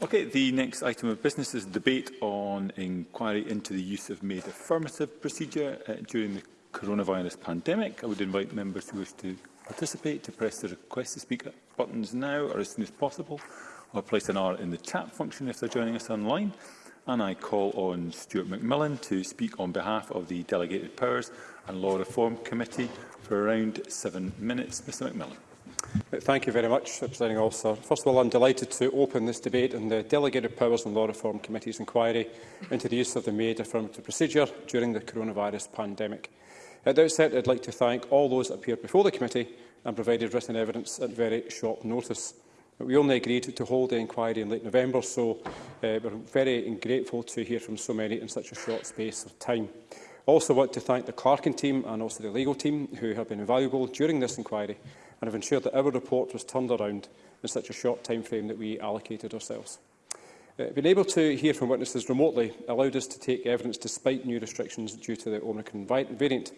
Okay, the next item of business is debate on inquiry into the use of made affirmative procedure uh, during the coronavirus pandemic. I would invite members who wish to participate to press the request to speak buttons now or as soon as possible, or place an R in the chat function if they're joining us online. And I call on Stuart McMillan to speak on behalf of the Delegated Powers and Law Reform Committee for around seven minutes. Mr McMillan. Thank you very much, Presiding Officer. First of all, I'm delighted to open this debate on the Delegated Powers and Law Reform Committee's inquiry into the use of the Maid affirmative procedure during the coronavirus pandemic. At the outset, I'd like to thank all those that appeared before the committee and provided written evidence at very short notice. We only agreed to hold the inquiry in late November, so uh, we're very grateful to hear from so many in such a short space of time. I also want to thank the Clarkin team and also the legal team who have been invaluable during this inquiry and have ensured that our report was turned around in such a short time frame that we allocated ourselves. Uh, being able to hear from witnesses remotely allowed us to take evidence despite new restrictions due to the Omicron variant.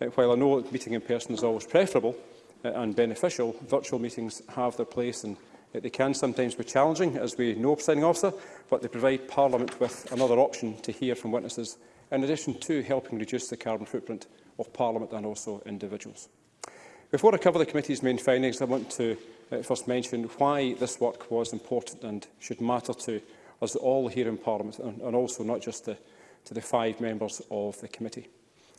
Uh, while I know that meeting in person is always preferable uh, and beneficial, virtual meetings have their place and uh, they can sometimes be challenging, as we know, presiding officer, but they provide Parliament with another option to hear from witnesses, in addition to helping reduce the carbon footprint of Parliament and also individuals. Before I cover the committee's main findings, I want to uh, first mention why this work was important and should matter to us all here in Parliament and, and also not just the, to the five members of the committee.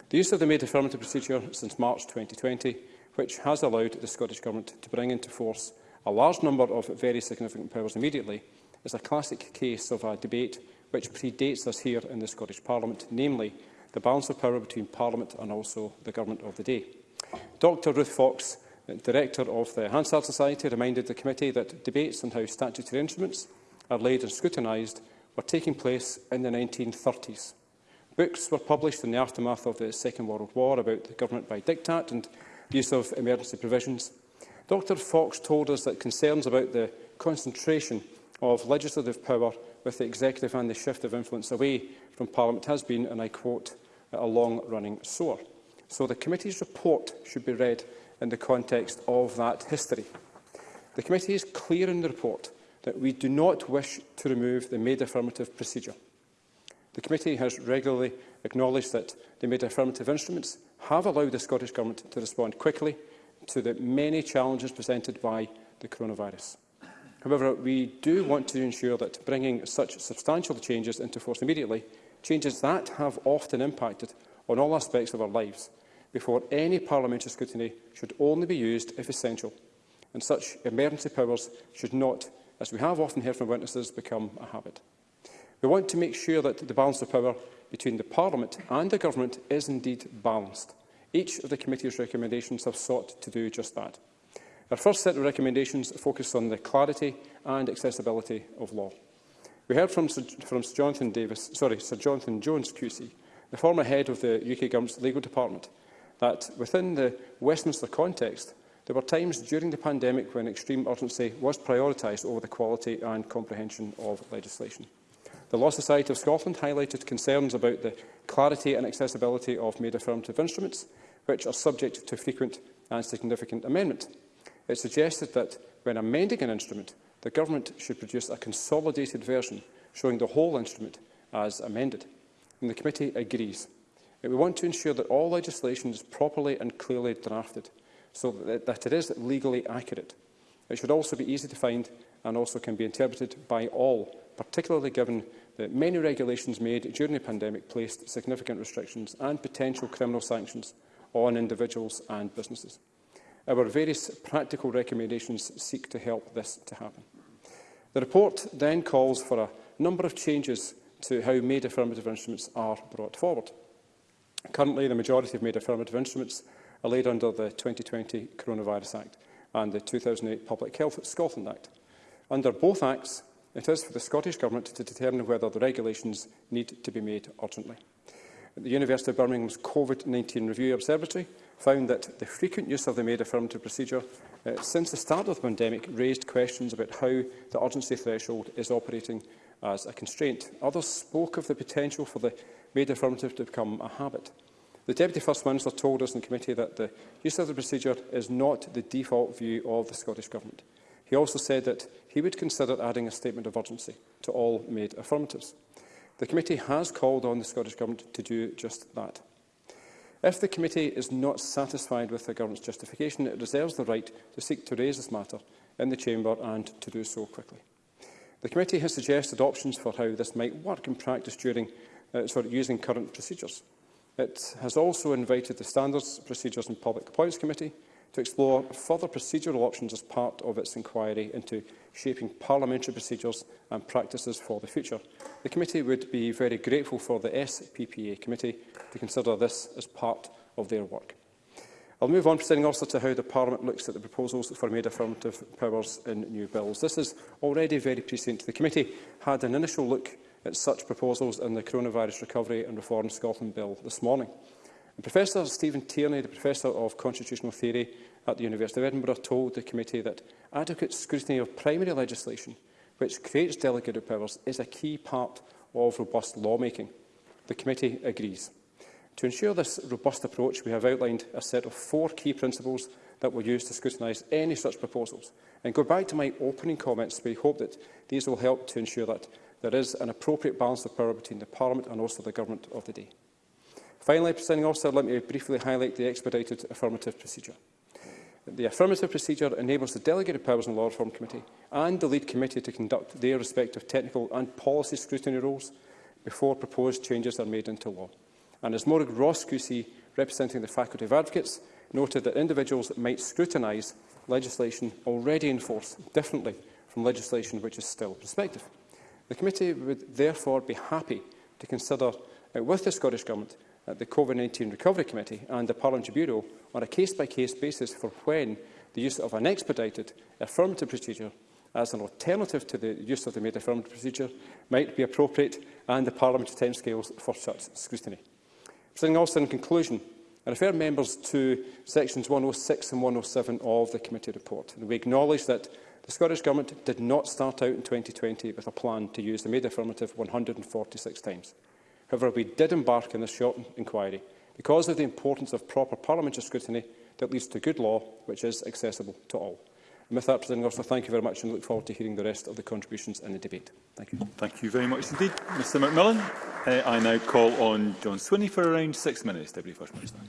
The use of the made affirmative procedure since March 2020, which has allowed the Scottish Government to bring into force a large number of very significant powers immediately, is a classic case of a debate which predates us here in the Scottish Parliament, namely the balance of power between Parliament and also the Government of the day. Dr Ruth Fox, Director of the Hansard Society, reminded the committee that debates on how statutory instruments are laid and scrutinised were taking place in the 1930s. Books were published in the aftermath of the Second World War about the government by diktat and use of emergency provisions. Dr Fox told us that concerns about the concentration of legislative power with the executive and the shift of influence away from Parliament has been, and I quote, a long-running sore so the committee's report should be read in the context of that history. The committee is clear in the report that we do not wish to remove the made affirmative procedure. The committee has regularly acknowledged that the made affirmative instruments have allowed the Scottish Government to respond quickly to the many challenges presented by the coronavirus. However, we do want to ensure that bringing such substantial changes into force immediately, changes that have often impacted on all aspects of our lives, before any parliamentary scrutiny should only be used if essential, and such emergency powers should not, as we have often heard from witnesses, become a habit. We want to make sure that the balance of power between the Parliament and the Government is indeed balanced. Each of the committee's recommendations have sought to do just that. Our first set of recommendations focused on the clarity and accessibility of law. We heard from Sir, from Sir Jonathan Davis, sorry, Sir Jonathan Jones QC, the former head of the UK Government's legal department, that within the Westminster context, there were times during the pandemic when extreme urgency was prioritised over the quality and comprehension of legislation. The Law Society of Scotland highlighted concerns about the clarity and accessibility of made affirmative instruments, which are subject to frequent and significant amendment. It suggested that when amending an instrument, the Government should produce a consolidated version showing the whole instrument as amended. And the committee agrees We want to ensure that all legislation is properly and clearly drafted, so that, that it is legally accurate. It should also be easy to find and also can be interpreted by all, particularly given that many regulations made during the pandemic placed significant restrictions and potential criminal sanctions on individuals and businesses. Our various practical recommendations seek to help this to happen. The report then calls for a number of changes to how made affirmative instruments are brought forward. Currently, the majority of made affirmative instruments are laid under the 2020 Coronavirus Act and the 2008 Public Health Scotland Act. Under both acts, it is for the Scottish Government to determine whether the regulations need to be made urgently. The University of Birmingham's COVID-19 Review Observatory found that the frequent use of the made affirmative procedure uh, since the start of the pandemic raised questions about how the urgency threshold is operating as a constraint. Others spoke of the potential for the made affirmative to become a habit. The Deputy First Minister told us in committee that the use of the procedure is not the default view of the Scottish Government. He also said that he would consider adding a statement of urgency to all made affirmatives. The committee has called on the Scottish Government to do just that. If the committee is not satisfied with the government's justification, it reserves the right to seek to raise this matter in the chamber and to do so quickly. The committee has suggested options for how this might work in practice during uh, sorry, using current procedures. It has also invited the Standards, Procedures and Public Appointments Committee to explore further procedural options as part of its inquiry into shaping parliamentary procedures and practices for the future. The committee would be very grateful for the SPPA committee to consider this as part of their work. I'll move on, presenting also to how the Parliament looks at the proposals for made affirmative powers in new bills. This is already very prescient. The committee had an initial look at such proposals in the Coronavirus Recovery and Reform Scotland Bill this morning. And Professor Stephen Tierney, the Professor of Constitutional Theory at the University of Edinburgh, told the committee that adequate scrutiny of primary legislation, which creates delegated powers, is a key part of robust lawmaking. The committee agrees. To ensure this robust approach, we have outlined a set of four key principles that will use to scrutinise any such proposals. And go back to my opening comments, we hope that these will help to ensure that there is an appropriate balance of power between the Parliament and also the Government of the day. Finally, presenting Officer, let me briefly highlight the expedited affirmative procedure. The affirmative procedure enables the delegated powers in the Law Reform Committee and the lead committee to conduct their respective technical and policy scrutiny roles before proposed changes are made into law. And as Morag Ross QC, representing the Faculty of Advocates, noted that individuals might scrutinise legislation already in force differently from legislation which is still prospective. The committee would therefore be happy to consider uh, with the Scottish Government uh, the COVID-19 Recovery Committee and the Parliamentary Bureau on a case-by-case -case basis for when the use of an expedited affirmative procedure as an alternative to the use of the made affirmative procedure might be appropriate and the parliamentary timescales for such scrutiny. Presenting also in conclusion, I refer members to sections 106 and 107 of the committee report. And we acknowledge that The Scottish Government did not start out in 2020 with a plan to use the made affirmative 146 times. However, we did embark on this short inquiry because of the importance of proper parliamentary scrutiny that leads to good law which is accessible to all. And with that, President Officer, thank you very much and look forward to hearing the rest of the contributions in the debate. Thank you. Thank you very much indeed, Mr McMillan. Uh, I now call on John Swinney for around six minutes, Deputy First Minister.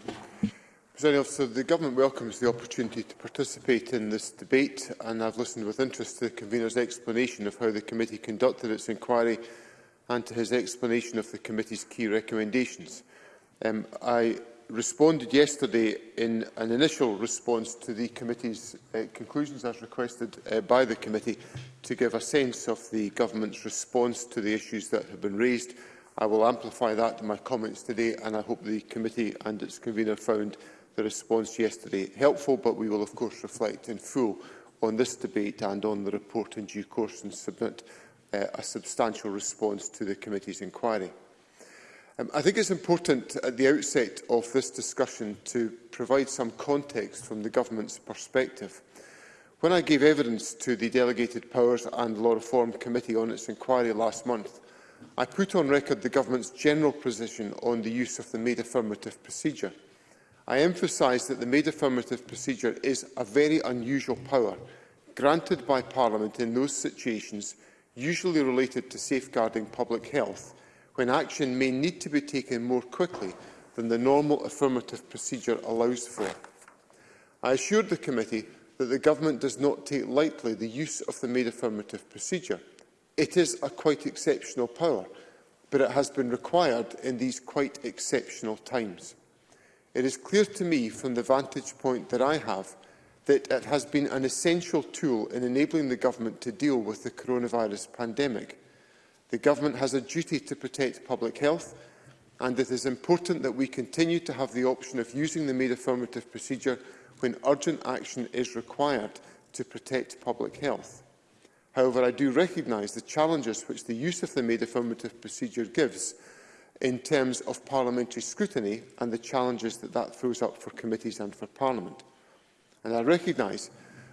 Presiding officer, the government welcomes the opportunity to participate in this debate and I've listened with interest to the convener's explanation of how the committee conducted its inquiry and to his explanation of the committee's key recommendations. Um, I responded yesterday in an initial response to the committee's uh, conclusions as requested uh, by the committee to give a sense of the government's response to the issues that have been raised. I will amplify that in my comments today and I hope the committee and its convener found the response yesterday helpful, but we will of course reflect in full on this debate and on the report in due course and submit uh, a substantial response to the committee's inquiry. Um, I think it's important at the outset of this discussion to provide some context from the government's perspective. When I gave evidence to the Delegated Powers and Law Reform Committee on its inquiry last month, I put on record the government's general position on the use of the made affirmative procedure – I emphasise that the made affirmative procedure is a very unusual power granted by Parliament in those situations usually related to safeguarding public health, when action may need to be taken more quickly than the normal affirmative procedure allows for. I assured the committee that the Government does not take lightly the use of the made affirmative procedure. It is a quite exceptional power, but it has been required in these quite exceptional times. It is clear to me from the vantage point that I have that it has been an essential tool in enabling the government to deal with the coronavirus pandemic. The government has a duty to protect public health and it is important that we continue to have the option of using the made affirmative procedure when urgent action is required to protect public health. However, I do recognise the challenges which the use of the made affirmative procedure gives in terms of parliamentary scrutiny and the challenges that that throws up for committees and for Parliament. And I recognise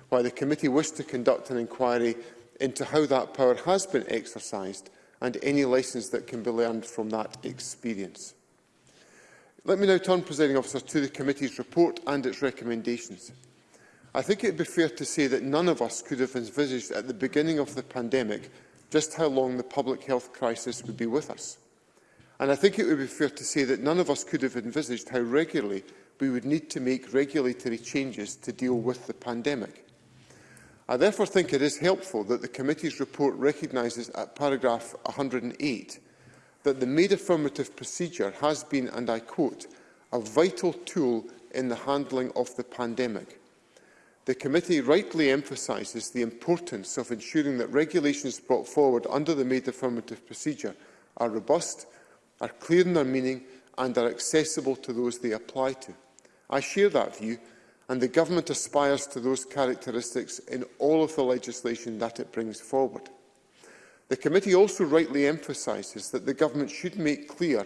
why the committee wished to conduct an inquiry into how that power has been exercised and any lessons that can be learned from that experience. Let me now turn, Presiding Officer, to the committee's report and its recommendations. I think it would be fair to say that none of us could have envisaged at the beginning of the pandemic just how long the public health crisis would be with us. And I think it would be fair to say that none of us could have envisaged how regularly we would need to make regulatory changes to deal with the pandemic. I therefore think it is helpful that the committee's report recognises at paragraph 108 that the made affirmative procedure has been, and I quote, a vital tool in the handling of the pandemic. The committee rightly emphasises the importance of ensuring that regulations brought forward under the made affirmative procedure are robust are clear in their meaning and are accessible to those they apply to. I share that view and the Government aspires to those characteristics in all of the legislation that it brings forward. The committee also rightly emphasises that the Government should make clear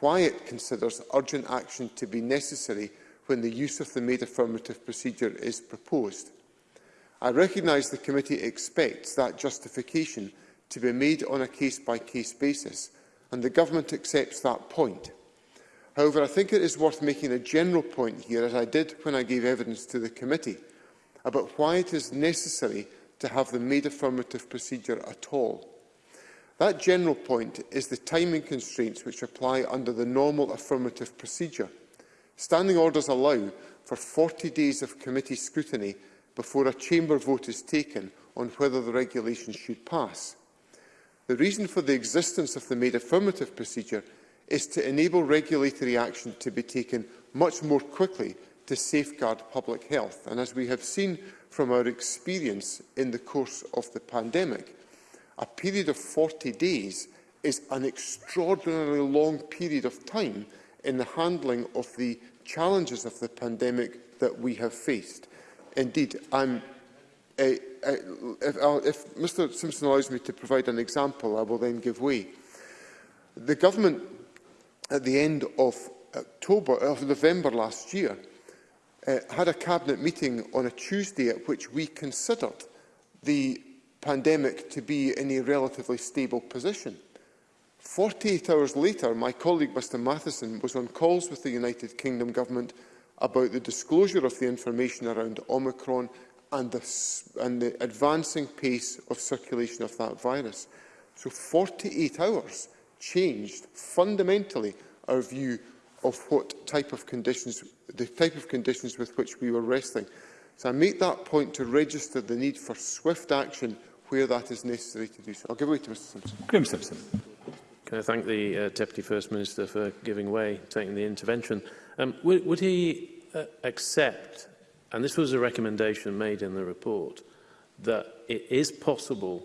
why it considers urgent action to be necessary when the use of the made affirmative procedure is proposed. I recognise the committee expects that justification to be made on a case-by-case -case basis, and the government accepts that point. However, I think it is worth making a general point here, as I did when I gave evidence to the committee, about why it is necessary to have the made affirmative procedure at all. That general point is the timing constraints which apply under the normal affirmative procedure. Standing orders allow for 40 days of committee scrutiny before a chamber vote is taken on whether the regulation should pass. The reason for the existence of the made affirmative procedure is to enable regulatory action to be taken much more quickly to safeguard public health. And as we have seen from our experience in the course of the pandemic, a period of 40 days is an extraordinarily long period of time in the handling of the challenges of the pandemic that we have faced. Indeed, I'm if, if Mr Simpson allows me to provide an example, I will then give way. The government, at the end of October, of November last year, uh, had a cabinet meeting on a Tuesday at which we considered the pandemic to be in a relatively stable position. 48 hours later, my colleague Mr Matheson was on calls with the United Kingdom government about the disclosure of the information around Omicron and the, and the advancing pace of circulation of that virus. So 48 hours changed fundamentally our view of what type of conditions, the type of conditions with which we were wrestling. So I make that point to register the need for swift action where that is necessary to do so. I'll give way to Mr Simpson. Graham Simpson. Can I thank the uh, Deputy First Minister for giving way, taking the intervention. Um, would, would he uh, accept and this was a recommendation made in the report, that it is possible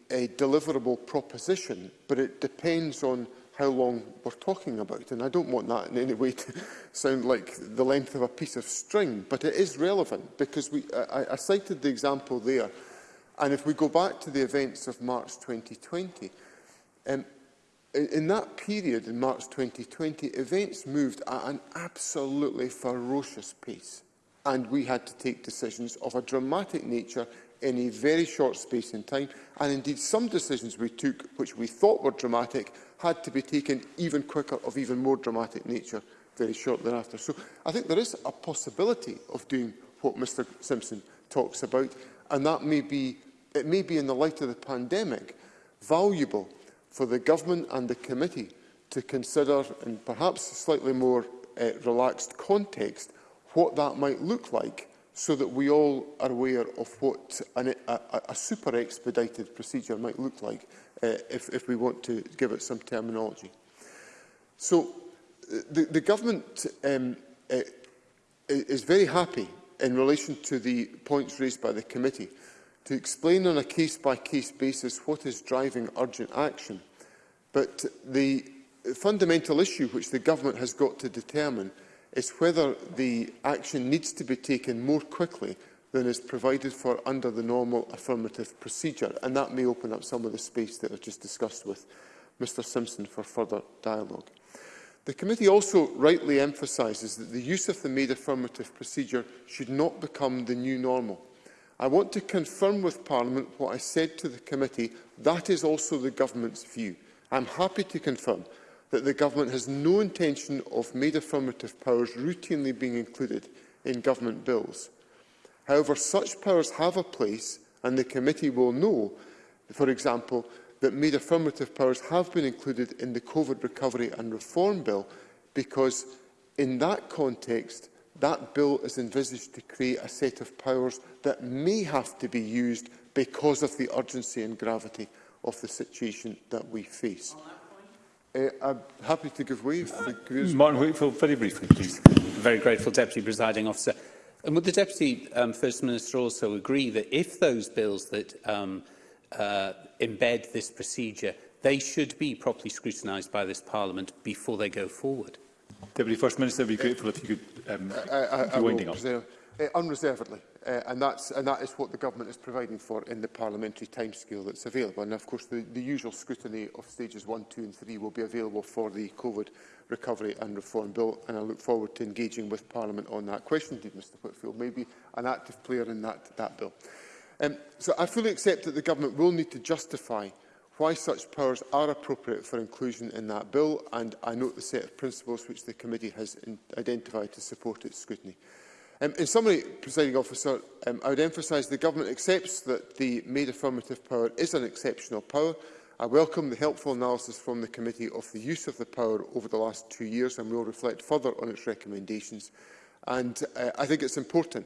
a deliverable proposition, but it depends on how long we're talking about. And I don't want that in any way to sound like the length of a piece of string, but it is relevant because we, I, I cited the example there. And if we go back to the events of March 2020, um, in, in that period in March 2020, events moved at an absolutely ferocious pace. And we had to take decisions of a dramatic nature in a very short space in time. And indeed, some decisions we took, which we thought were dramatic, had to be taken even quicker, of even more dramatic nature, very shortly after. So I think there is a possibility of doing what Mr Simpson talks about, and that may be, it may be in the light of the pandemic, valuable for the government and the committee to consider, in perhaps a slightly more uh, relaxed context, what that might look like so that we all are aware of what an, a, a super expedited procedure might look like uh, if, if we want to give it some terminology. So the, the government um, uh, is very happy in relation to the points raised by the committee to explain on a case-by-case -case basis what is driving urgent action. But the fundamental issue which the government has got to determine is whether the action needs to be taken more quickly than is provided for under the normal affirmative procedure, and that may open up some of the space that I just discussed with Mr Simpson for further dialogue. The committee also rightly emphasises that the use of the made affirmative procedure should not become the new normal. I want to confirm with Parliament what I said to the committee. That is also the government's view. I'm happy to confirm that the government has no intention of made affirmative powers routinely being included in government bills. However, such powers have a place, and the committee will know, for example, that made affirmative powers have been included in the COVID Recovery and Reform Bill because in that context, that bill is envisaged to create a set of powers that may have to be used because of the urgency and gravity of the situation that we face. Eh, I'm happy to give way. Martin Whitfield, very briefly, please. Very grateful, Deputy Presiding Officer. And would the Deputy um, First Minister also agree that if those bills that um, uh, embed this procedure, they should be properly scrutinised by this Parliament before they go forward? Deputy First Minister, I'd be grateful if you could um, I, I, I winding up uh, unreservedly. Uh, and, that's, and that is what the government is providing for in the parliamentary timescale that's available. And of course, the, the usual scrutiny of stages one, two and three will be available for the COVID Recovery and Reform Bill. And I look forward to engaging with Parliament on that question. Indeed, Mr Whitfield may be an active player in that, that bill. Um, so I fully accept that the government will need to justify why such powers are appropriate for inclusion in that bill, and I note the set of principles which the committee has identified to support its scrutiny. Um, in summary, Presiding Officer, um, I would emphasise the Government accepts that the made affirmative power is an exceptional power. I welcome the helpful analysis from the committee of the use of the power over the last two years and will reflect further on its recommendations. And uh, I think it's important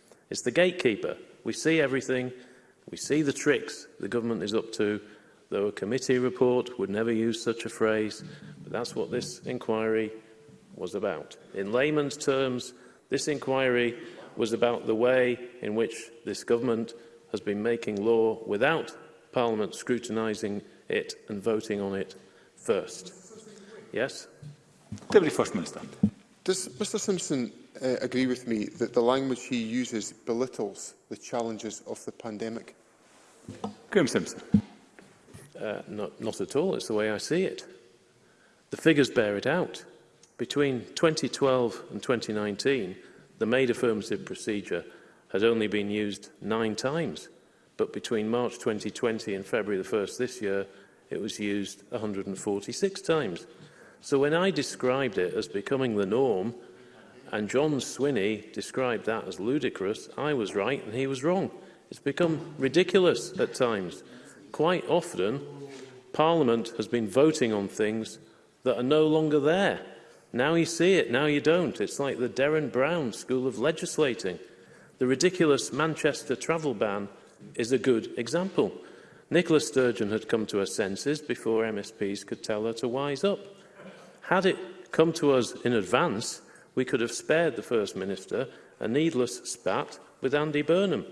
It's the gatekeeper. We see everything. We see the tricks the government is up to. Though a committee report would never use such a phrase, but that's what this inquiry was about. In layman's terms, this inquiry was about the way in which this government has been making law without Parliament scrutinising it and voting on it first. Yes? Deputy First Minister. Does Mr Simpson uh, agree with me that the language he uses belittles the challenges of the pandemic? Graham Simpson. Uh, not, not at all. It's the way I see it. The figures bear it out. Between 2012 and 2019, the made affirmative procedure has only been used nine times, but between March 2020 and February the 1st this year, it was used 146 times. So when I described it as becoming the norm, And John Swinney described that as ludicrous. I was right and he was wrong. It's become ridiculous at times. Quite often, Parliament has been voting on things that are no longer there. Now you see it, now you don't. It's like the Derren Brown School of Legislating. The ridiculous Manchester travel ban is a good example. Nicola Sturgeon had come to her senses before MSPs could tell her to wise up. Had it come to us in advance, we could have spared the First Minister a needless spat with Andy Burnham.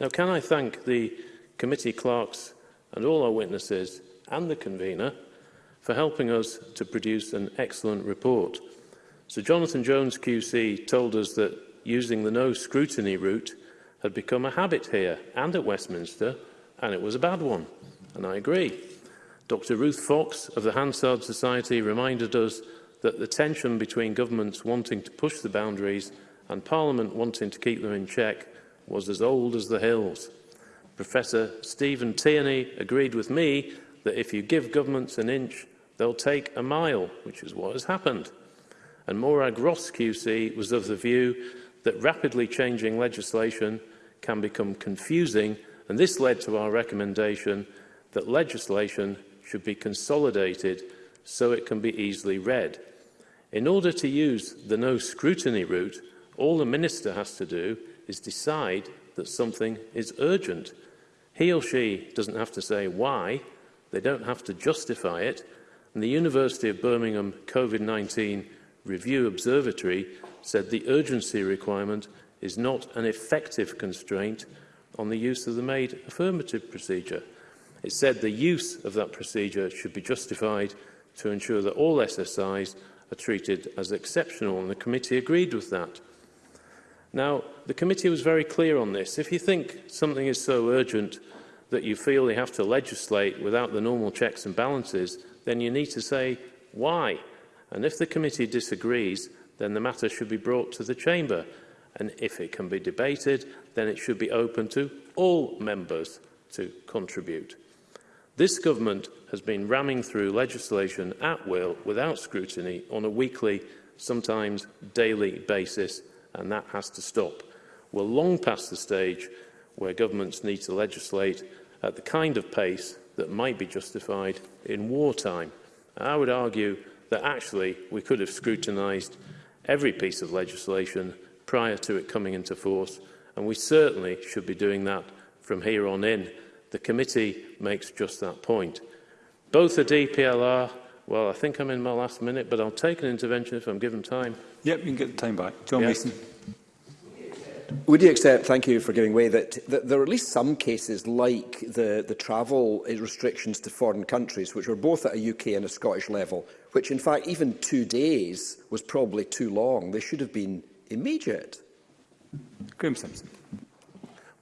Now, can I thank the committee clerks and all our witnesses and the convener for helping us to produce an excellent report. Sir Jonathan Jones QC told us that using the no scrutiny route had become a habit here and at Westminster, and it was a bad one, and I agree. Dr Ruth Fox of the Hansard Society reminded us that the tension between governments wanting to push the boundaries and Parliament wanting to keep them in check was as old as the hills. Professor Stephen Tierney agreed with me that if you give governments an inch, they'll take a mile, which is what has happened. And Morag Ross QC was of the view that rapidly changing legislation can become confusing, and this led to our recommendation that legislation should be consolidated so it can be easily read. In order to use the no scrutiny route, all the minister has to do is decide that something is urgent. He or she doesn't have to say why, they don't have to justify it, and the University of Birmingham COVID-19 Review Observatory said the urgency requirement is not an effective constraint on the use of the made affirmative procedure. It said the use of that procedure should be justified to ensure that all SSIs are treated as exceptional, and the committee agreed with that. Now, the committee was very clear on this. If you think something is so urgent that you feel you have to legislate without the normal checks and balances, then you need to say why. And if the committee disagrees, then the matter should be brought to the chamber. And if it can be debated, then it should be open to all members to contribute. This government has been ramming through legislation at will without scrutiny on a weekly, sometimes daily basis, and that has to stop. We're long past the stage where governments need to legislate at the kind of pace that might be justified in wartime. I would argue that actually we could have scrutinised every piece of legislation prior to it coming into force, and we certainly should be doing that from here on in. The committee makes just that point. Both the DPLR, well, I think I'm in my last minute, but I'll take an intervention if I'm given time. Yep, you can get the time back. John yep. Mason. Would you accept, thank you for giving way, that, that there are at least some cases like the, the travel restrictions to foreign countries, which were both at a UK and a Scottish level, which in fact even two days was probably too long. They should have been immediate. Graham Simpson.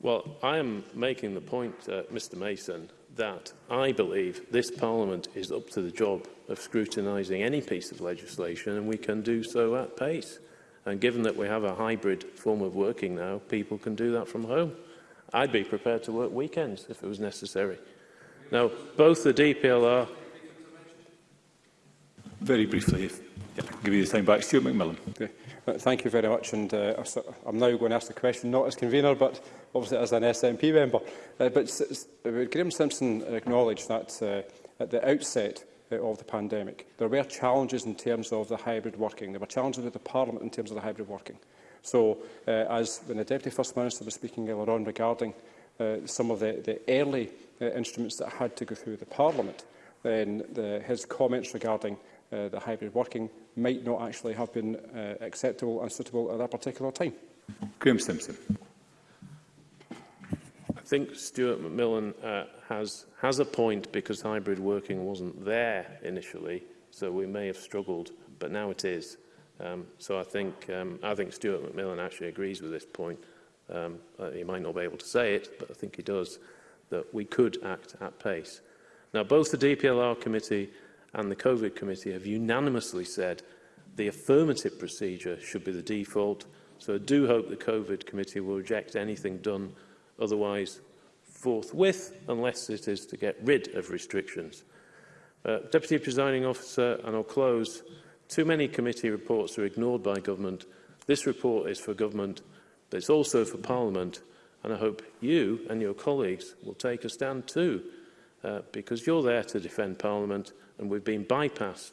Well, I am making the point, uh, Mr Mason, that I believe this Parliament is up to the job of scrutinising any piece of legislation, and we can do so at pace. And given that we have a hybrid form of working now, people can do that from home. I'd be prepared to work weekends if it was necessary. Now, both the DPLR... Very briefly, if I can give you the time back. Stuart McMillan. Okay. Thank you very much, and uh, I'm now going to ask the question, not as convener, but obviously as an SNP member. Uh, but uh, Graham Simpson acknowledged that uh, at the outset uh, of the pandemic, there were challenges in terms of the hybrid working. There were challenges with the Parliament in terms of the hybrid working. So, uh, as when the Deputy First Minister was speaking earlier on regarding uh, some of the, the early uh, instruments that had to go through the Parliament, then the, his comments regarding uh, hybrid working might not actually have been uh, acceptable and suitable at that particular time. Graham Simpson. I think Stuart McMillan uh, has, has a point because hybrid working wasn't there initially, so we may have struggled, but now it is. Um, so I think, um, I think Stuart McMillan actually agrees with this point. Um, uh, he might not be able to say it, but I think he does, that we could act at pace. Now, both the DPLR committee and the COVID committee have unanimously said the affirmative procedure should be the default. So I do hope the COVID committee will reject anything done otherwise forthwith, unless it is to get rid of restrictions. Uh, Deputy Presiding Officer, and I'll close, too many committee reports are ignored by government. This report is for government, but it's also for Parliament, and I hope you and your colleagues will take a stand too, uh, because you're there to defend Parliament, and we've been bypassed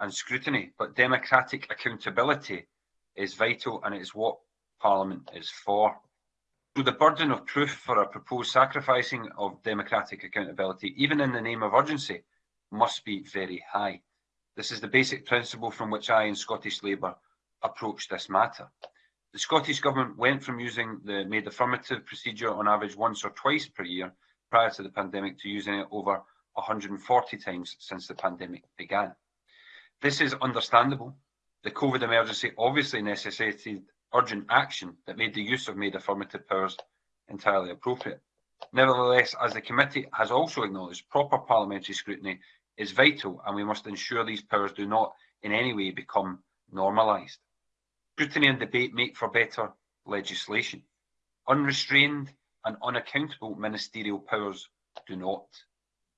and scrutiny, but democratic accountability is vital and it's what Parliament is for. So the burden of proof for a proposed sacrificing of democratic accountability, even in the name of urgency, must be very high. This is the basic principle from which I and Scottish Labour approach this matter. The Scottish Government went from using the made affirmative procedure on average once or twice per year prior to the pandemic to using it over 140 times since the pandemic began. This is understandable. The COVID emergency obviously necessitated urgent action that made the use of made affirmative powers entirely appropriate. Nevertheless, as the committee has also acknowledged, proper parliamentary scrutiny is vital and we must ensure these powers do not in any way become normalised. Scrutiny and debate make for better legislation. Unrestrained and unaccountable ministerial powers do not.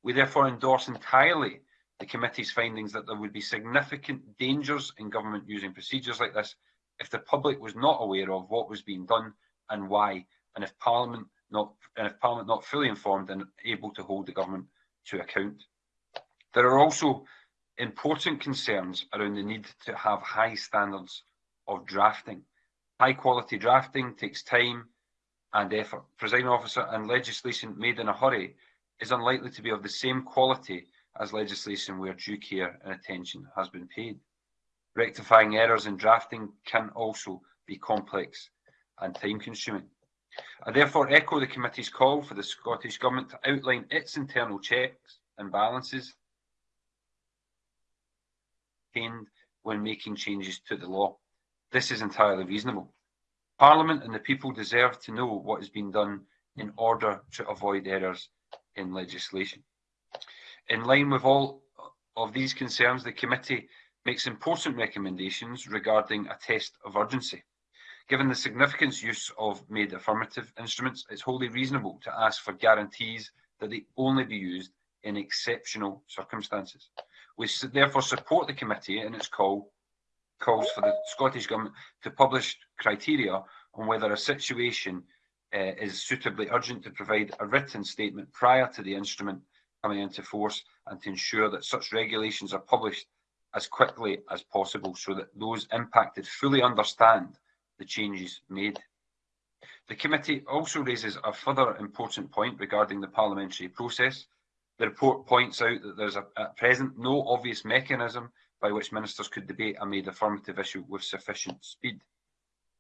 We therefore endorse entirely the committee's findings that there would be significant dangers in government using procedures like this if the public was not aware of what was being done and why, and if Parliament not, and if Parliament not fully informed and able to hold the government to account. There are also important concerns around the need to have high standards of drafting. High quality drafting takes time and effort. Presiding officer and legislation made in a hurry is unlikely to be of the same quality as legislation where due care and attention has been paid. Rectifying errors in drafting can also be complex and time-consuming. I therefore echo the committee's call for the Scottish Government to outline its internal checks and balances when making changes to the law. This is entirely reasonable. Parliament and the people deserve to know what has been done in order to avoid errors in legislation. In line with all of these concerns, the committee makes important recommendations regarding a test of urgency. Given the significant use of made affirmative instruments, it's wholly reasonable to ask for guarantees that they only be used in exceptional circumstances. We therefore support the committee in its call calls for the Scottish Government to publish criteria on whether a situation uh, is suitably urgent to provide a written statement prior to the instrument coming into force and to ensure that such regulations are published as quickly as possible so that those impacted fully understand the changes made. The committee also raises a further important point regarding the parliamentary process. The report points out that there is at present no obvious mechanism by which ministers could debate a made affirmative issue with sufficient speed.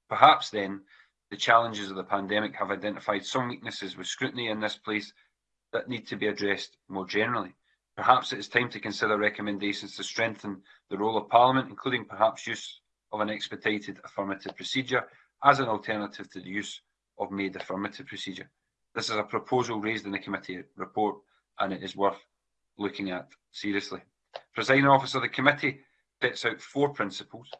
Perhaps then the challenges of the pandemic have identified some weaknesses with scrutiny in this place that need to be addressed more generally. Perhaps it is time to consider recommendations to strengthen the role of Parliament, including perhaps use of an expedited affirmative procedure as an alternative to the use of made affirmative procedure. This is a proposal raised in the committee report and it is worth looking at seriously. Presiding officer, the committee sets out four principles.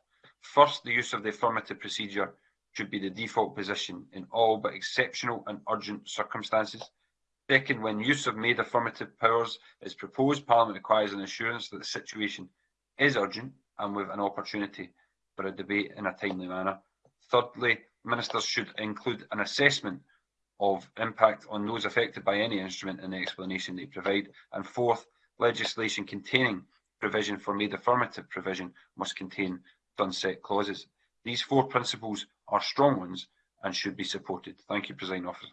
First, the use of the affirmative procedure should be the default position in all but exceptional and urgent circumstances. Second, when use of made affirmative powers is proposed, Parliament requires an assurance that the situation is urgent and with an opportunity for a debate in a timely manner. Thirdly, ministers should include an assessment of impact on those affected by any instrument in the explanation they provide. And fourth, legislation containing provision for made affirmative provision must contain sunset clauses. These four principles are strong ones and should be supported. Thank you, President Officer.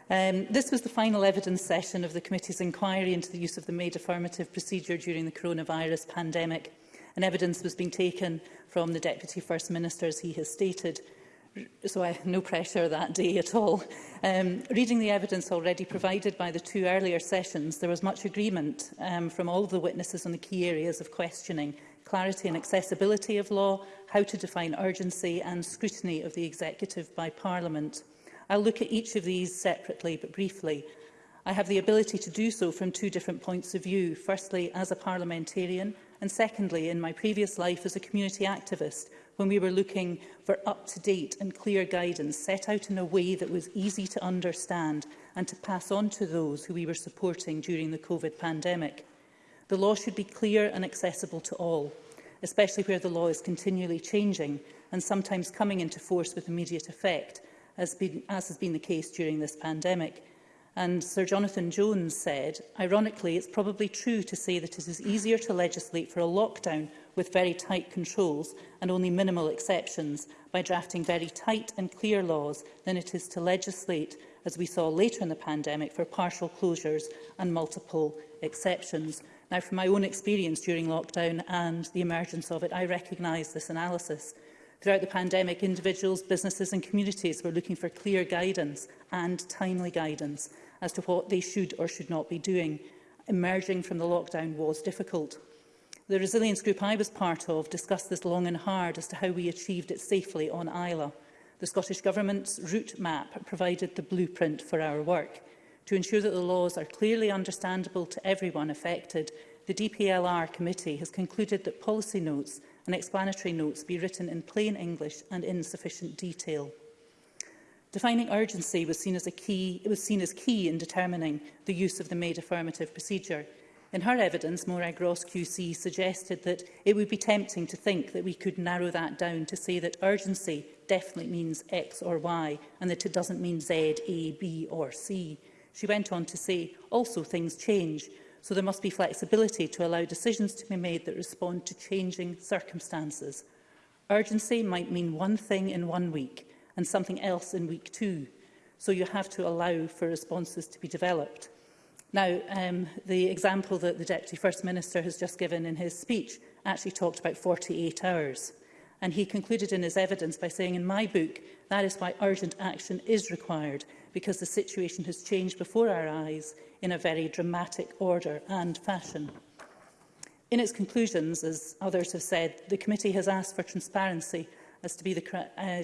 Um, this was the final evidence session of the committee's inquiry into the use of the made affirmative procedure during the coronavirus pandemic, and evidence was being taken from the Deputy First Minister, as he has stated. So I no pressure that day at all. Um, reading the evidence already provided by the two earlier sessions, there was much agreement um, from all of the witnesses on the key areas of questioning, clarity and accessibility of law, how to define urgency and scrutiny of the executive by Parliament. I'll look at each of these separately but briefly. I have the ability to do so from two different points of view, firstly as a parliamentarian and secondly in my previous life as a community activist when we were looking for up-to-date and clear guidance set out in a way that was easy to understand and to pass on to those who we were supporting during the COVID pandemic. The law should be clear and accessible to all, especially where the law is continually changing and sometimes coming into force with immediate effect, as, been, as has been the case during this pandemic. And Sir Jonathan Jones said, ironically, it's probably true to say that it is easier to legislate for a lockdown with very tight controls and only minimal exceptions by drafting very tight and clear laws than it is to legislate, as we saw later in the pandemic, for partial closures and multiple exceptions. Now, from my own experience during lockdown and the emergence of it, I recognise this analysis. Throughout the pandemic, individuals, businesses and communities were looking for clear guidance and timely guidance as to what they should or should not be doing. Emerging from the lockdown was difficult. The resilience group I was part of discussed this long and hard as to how we achieved it safely on Isla. The Scottish Government's route map provided the blueprint for our work. To ensure that the laws are clearly understandable to everyone affected, the DPLR committee has concluded that policy notes and explanatory notes be written in plain English and in sufficient detail. Defining urgency was seen as, a key, it was seen as key in determining the use of the made affirmative procedure. In her evidence, Morag Ross QC suggested that it would be tempting to think that we could narrow that down to say that urgency definitely means X or Y and that it doesn't mean Z, A, B or C. She went on to say, also things change so there must be flexibility to allow decisions to be made that respond to changing circumstances. Urgency might mean one thing in one week and something else in week two, so you have to allow for responses to be developed. Now, um, the example that the Deputy First Minister has just given in his speech actually talked about 48 hours. And he concluded in his evidence by saying, in my book, that is why urgent action is required, because the situation has changed before our eyes in a very dramatic order and fashion. In its conclusions, as others have said, the committee has asked for transparency as to be the uh,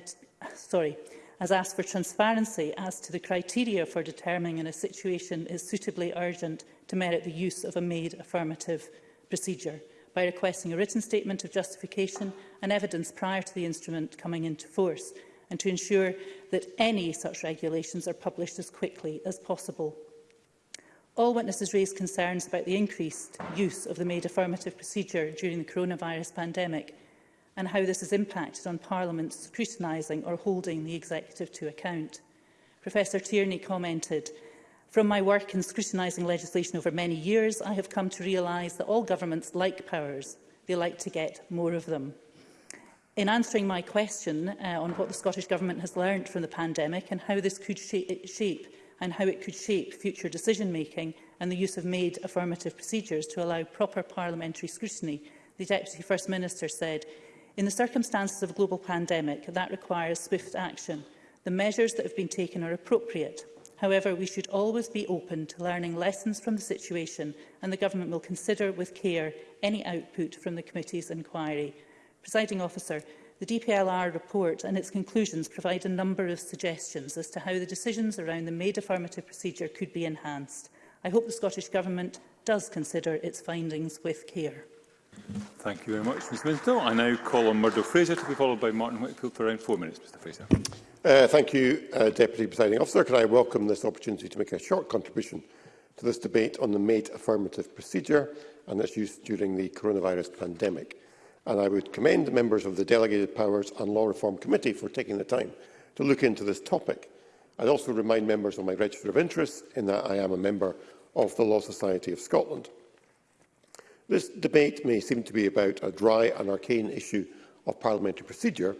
sorry, has asked for transparency as to the criteria for determining in a situation is suitably urgent to merit the use of a made affirmative procedure by requesting a written statement of justification and evidence prior to the instrument coming into force, and to ensure that any such regulations are published as quickly as possible. All witnesses raised concerns about the increased use of the made affirmative procedure during the coronavirus pandemic and how this has impacted on Parliament scrutinising or holding the executive to account. Professor Tierney commented, From my work in scrutinising legislation over many years, I have come to realise that all governments like powers. They like to get more of them. In answering my question uh, on what the Scottish Government has learned from the pandemic and how this could shape, shape and how it could shape future decision-making and the use of made affirmative procedures to allow proper parliamentary scrutiny, the Deputy First Minister said, in the circumstances of a global pandemic, that requires swift action. The measures that have been taken are appropriate. However, we should always be open to learning lessons from the situation and the Government will consider with care any output from the committee's inquiry. Presiding officer, the DPLR report and its conclusions provide a number of suggestions as to how the decisions around the made affirmative procedure could be enhanced. I hope the Scottish Government does consider its findings with care. Thank you very much, Ms Middleton. I now call on Murdo Fraser to be followed by Martin Whitfield for around four minutes. Mr Fraser. Uh, thank you, uh, Deputy Presiding Officer. Can I welcome this opportunity to make a short contribution to this debate on the made affirmative procedure and its use during the coronavirus pandemic and I would commend members of the Delegated Powers and Law Reform Committee for taking the time to look into this topic. I'd also remind members of my register of interest in that I am a member of the Law Society of Scotland. This debate may seem to be about a dry and arcane issue of parliamentary procedure,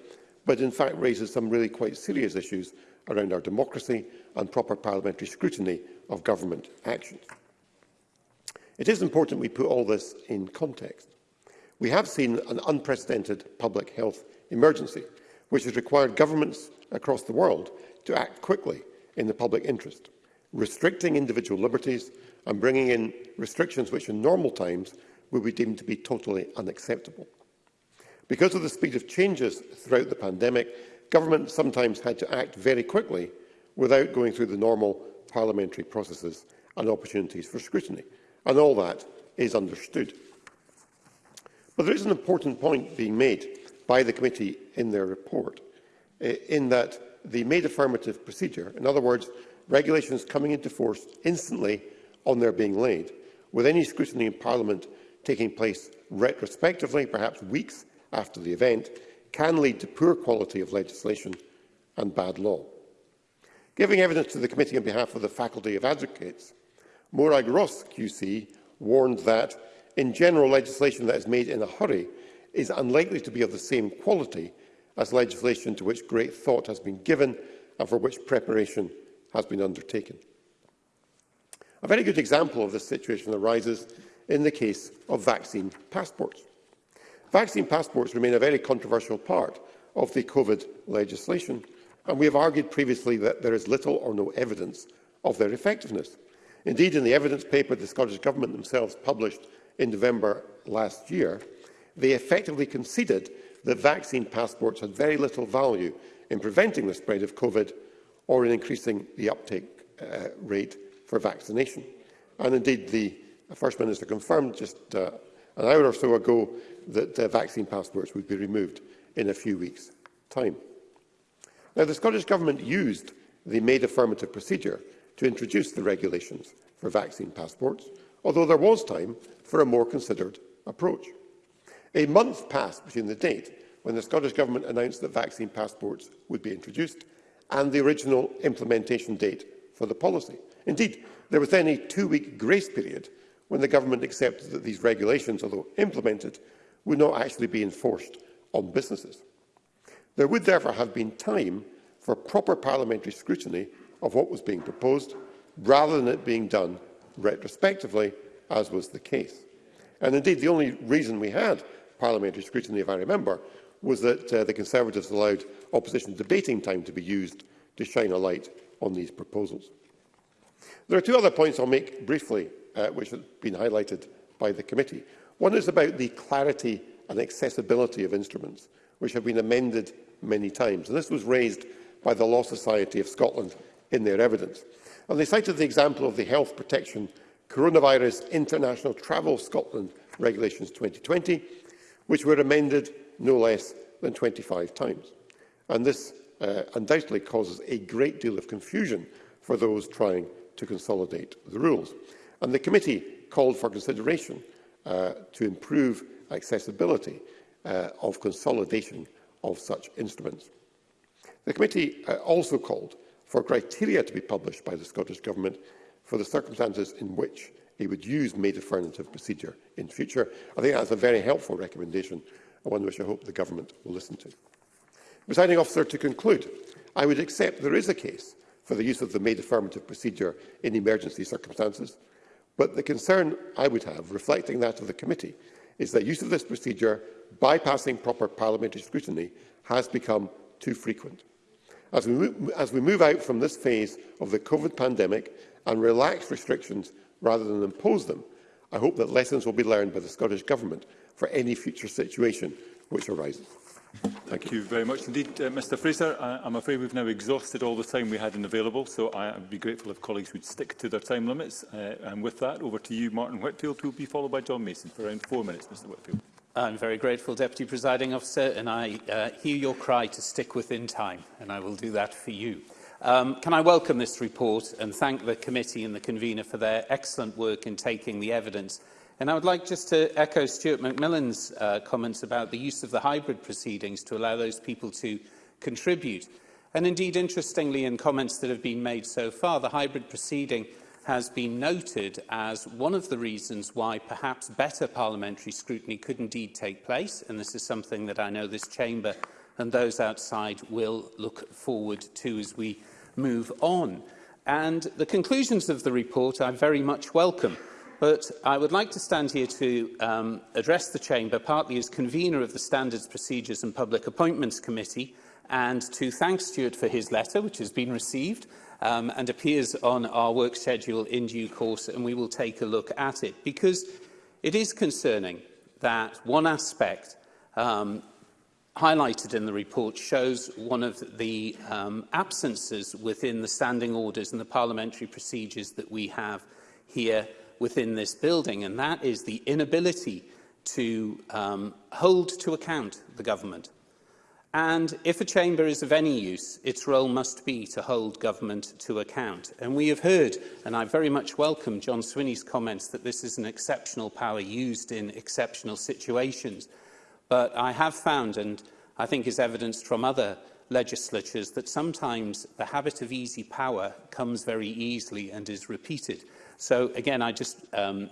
but in fact raises some really quite serious issues around our democracy and proper parliamentary scrutiny of government actions. It is important we put all this in context we have seen an unprecedented public health emergency, which has required governments across the world to act quickly in the public interest, restricting individual liberties and bringing in restrictions which in normal times would be deemed to be totally unacceptable. Because of the speed of changes throughout the pandemic, governments sometimes had to act very quickly without going through the normal parliamentary processes and opportunities for scrutiny, and all that is understood. Well, there is an important point being made by the committee in their report, eh, in that the made affirmative procedure, in other words, regulations coming into force instantly on their being laid, with any scrutiny in Parliament taking place retrospectively, perhaps weeks after the event, can lead to poor quality of legislation and bad law. Giving evidence to the committee on behalf of the Faculty of Advocates, Morag Ross QC warned that In general, legislation that is made in a hurry is unlikely to be of the same quality as legislation to which great thought has been given and for which preparation has been undertaken. A very good example of this situation arises in the case of vaccine passports. Vaccine passports remain a very controversial part of the COVID legislation, and we have argued previously that there is little or no evidence of their effectiveness. Indeed, in the evidence paper the Scottish Government themselves published in November last year, they effectively conceded that vaccine passports had very little value in preventing the spread of COVID or in increasing the uptake uh, rate for vaccination. And indeed, the First Minister confirmed just uh, an hour or so ago that uh, vaccine passports would be removed in a few weeks' time. Now, the Scottish Government used the made affirmative procedure to introduce the regulations for vaccine passports although there was time for a more considered approach. A month passed between the date when the Scottish Government announced that vaccine passports would be introduced and the original implementation date for the policy. Indeed, there was then a two-week grace period when the Government accepted that these regulations, although implemented, would not actually be enforced on businesses. There would therefore have been time for proper parliamentary scrutiny of what was being proposed, rather than it being done retrospectively, as was the case. And indeed, the only reason we had parliamentary scrutiny, if I remember, was that uh, the Conservatives allowed opposition debating time to be used to shine a light on these proposals. There are two other points I'll make briefly, uh, which have been highlighted by the committee. One is about the clarity and accessibility of instruments, which have been amended many times. And this was raised by the Law Society of Scotland in their evidence. Well, they cited the example of the Health Protection Coronavirus International Travel Scotland Regulations 2020, which were amended no less than 25 times. And this uh, undoubtedly causes a great deal of confusion for those trying to consolidate the rules. And the committee called for consideration uh, to improve accessibility uh, of consolidation of such instruments. The committee uh, also called for criteria to be published by the Scottish Government for the circumstances in which it would use made affirmative procedure in future. I think that's a very helpful recommendation and one which I hope the Government will listen to. Presiding officer, to conclude, I would accept there is a case for the use of the made affirmative procedure in emergency circumstances, but the concern I would have, reflecting that of the committee, is that use of this procedure, bypassing proper parliamentary scrutiny, has become too frequent. As we, as we move out from this phase of the COVID pandemic and relax restrictions rather than impose them, I hope that lessons will be learned by the Scottish Government for any future situation which arises. Thank, Thank you. you very much indeed, uh, Mr Fraser. I, I'm afraid we've now exhausted all the time we had in available, so I would be grateful if colleagues would stick to their time limits. Uh, and with that, over to you, Martin Whitfield, who will be followed by John Mason for around four minutes, Mr Whitfield. I'm very grateful, Deputy Presiding Officer, and I uh, hear your cry to stick within time, and I will do that for you. Um, can I welcome this report and thank the committee and the convener for their excellent work in taking the evidence. And I would like just to echo Stuart Macmillan's uh, comments about the use of the hybrid proceedings to allow those people to contribute. And indeed, interestingly, in comments that have been made so far, the hybrid proceeding – has been noted as one of the reasons why perhaps better parliamentary scrutiny could indeed take place, and this is something that I know this chamber and those outside will look forward to as we move on. And the conclusions of the report I very much welcome. But I would like to stand here to um, address the Chamber, partly as convener of the Standards, Procedures and Public Appointments Committee, and to thank Stuart for his letter, which has been received, um, and appears on our work schedule in due course, and we will take a look at it. Because it is concerning that one aspect um, highlighted in the report shows one of the um, absences within the standing orders and the parliamentary procedures that we have here within this building, and that is the inability to um, hold to account the government And if a chamber is of any use, its role must be to hold government to account. And we have heard, and I very much welcome John Swinney's comments, that this is an exceptional power used in exceptional situations. But I have found, and I think is evidenced from other legislatures, that sometimes the habit of easy power comes very easily and is repeated. So again, I just um,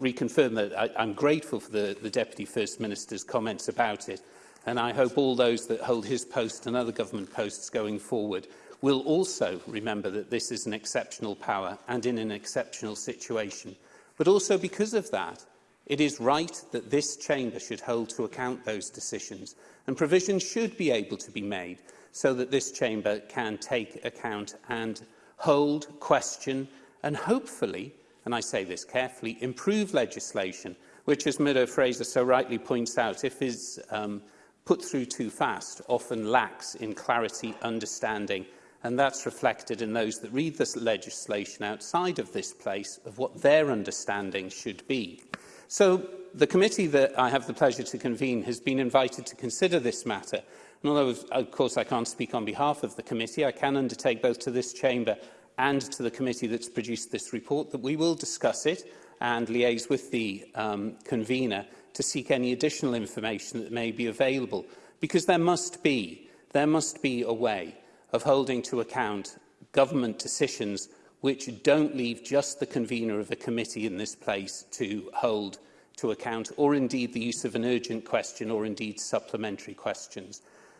reconfirm that I, I'm grateful for the, the Deputy First Minister's comments about it and I hope all those that hold his post and other government posts going forward will also remember that this is an exceptional power and in an exceptional situation. But also because of that, it is right that this chamber should hold to account those decisions and provision should be able to be made so that this chamber can take account and hold, question and hopefully, and I say this carefully, improve legislation which, as Meadow Fraser so rightly points out, if his um, put through too fast often lacks in clarity, understanding, and that's reflected in those that read this legislation outside of this place of what their understanding should be. So the committee that I have the pleasure to convene has been invited to consider this matter. And although, of course, I can't speak on behalf of the committee, I can undertake both to this chamber and to the committee that's produced this report that we will discuss it and liaise with the um, convener to seek any additional information that may be available, because there must be, there must be a way of holding to account government decisions which don't leave just the convener of a committee in this place to hold to account, or indeed the use of an urgent question or indeed supplementary questions.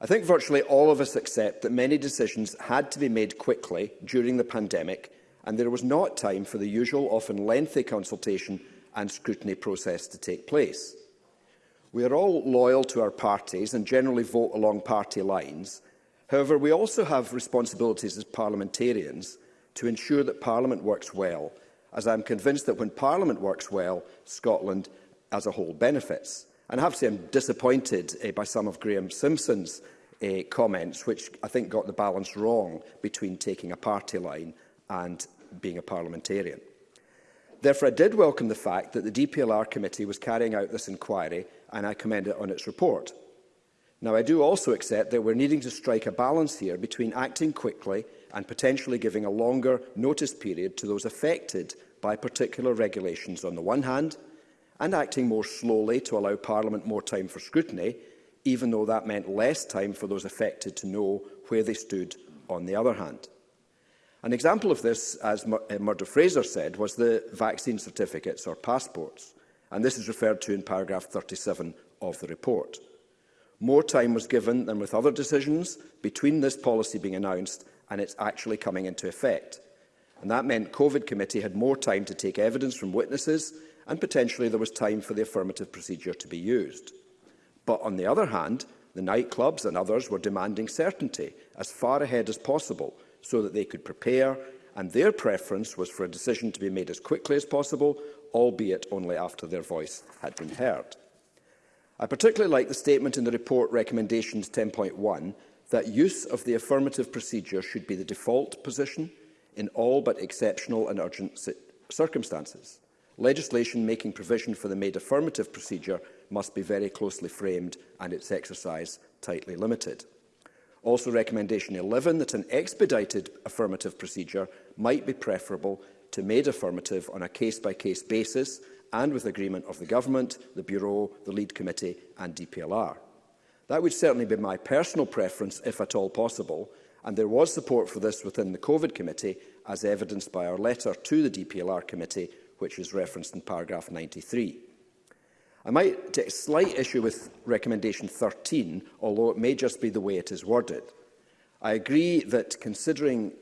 I think virtually all of us accept that many decisions had to be made quickly during the pandemic and there was not time for the usual, often lengthy consultation and scrutiny process to take place. We are all loyal to our parties and generally vote along party lines, However, we also have responsibilities as parliamentarians to ensure that Parliament works well, as I am convinced that when Parliament works well, Scotland as a whole benefits. And I have to say I'm disappointed uh, by some of Graham Simpson's uh, comments, which I think got the balance wrong between taking a party line and being a parliamentarian. Therefore, I did welcome the fact that the DPLR committee was carrying out this inquiry, and I commend it on its report. Now, I do also accept that we're needing to strike a balance here between acting quickly and potentially giving a longer notice period to those affected by particular regulations on the one hand, and acting more slowly to allow Parliament more time for scrutiny, even though that meant less time for those affected to know where they stood on the other hand. An example of this, as uh, Murder Fraser said, was the vaccine certificates or passports, and this is referred to in paragraph 37 of the report. More time was given than with other decisions between this policy being announced and its actually coming into effect. And that meant COVID committee had more time to take evidence from witnesses and potentially there was time for the affirmative procedure to be used. But on the other hand, the nightclubs and others were demanding certainty as far ahead as possible so that they could prepare and their preference was for a decision to be made as quickly as possible, albeit only after their voice had been heard. I particularly like the statement in the report recommendations 10.1 that use of the affirmative procedure should be the default position in all but exceptional and urgent circumstances. Legislation making provision for the made affirmative procedure must be very closely framed and its exercise tightly limited. Also recommendation 11 that an expedited affirmative procedure might be preferable to made affirmative on a case-by-case -case basis and with agreement of the Government, the Bureau, the Lead Committee and DPLR. That would certainly be my personal preference, if at all possible, and there was support for this within the COVID Committee, as evidenced by our letter to the DPLR Committee, which is referenced in paragraph 93. I might take a slight issue with recommendation 13, although it may just be the way it is worded. I agree that considering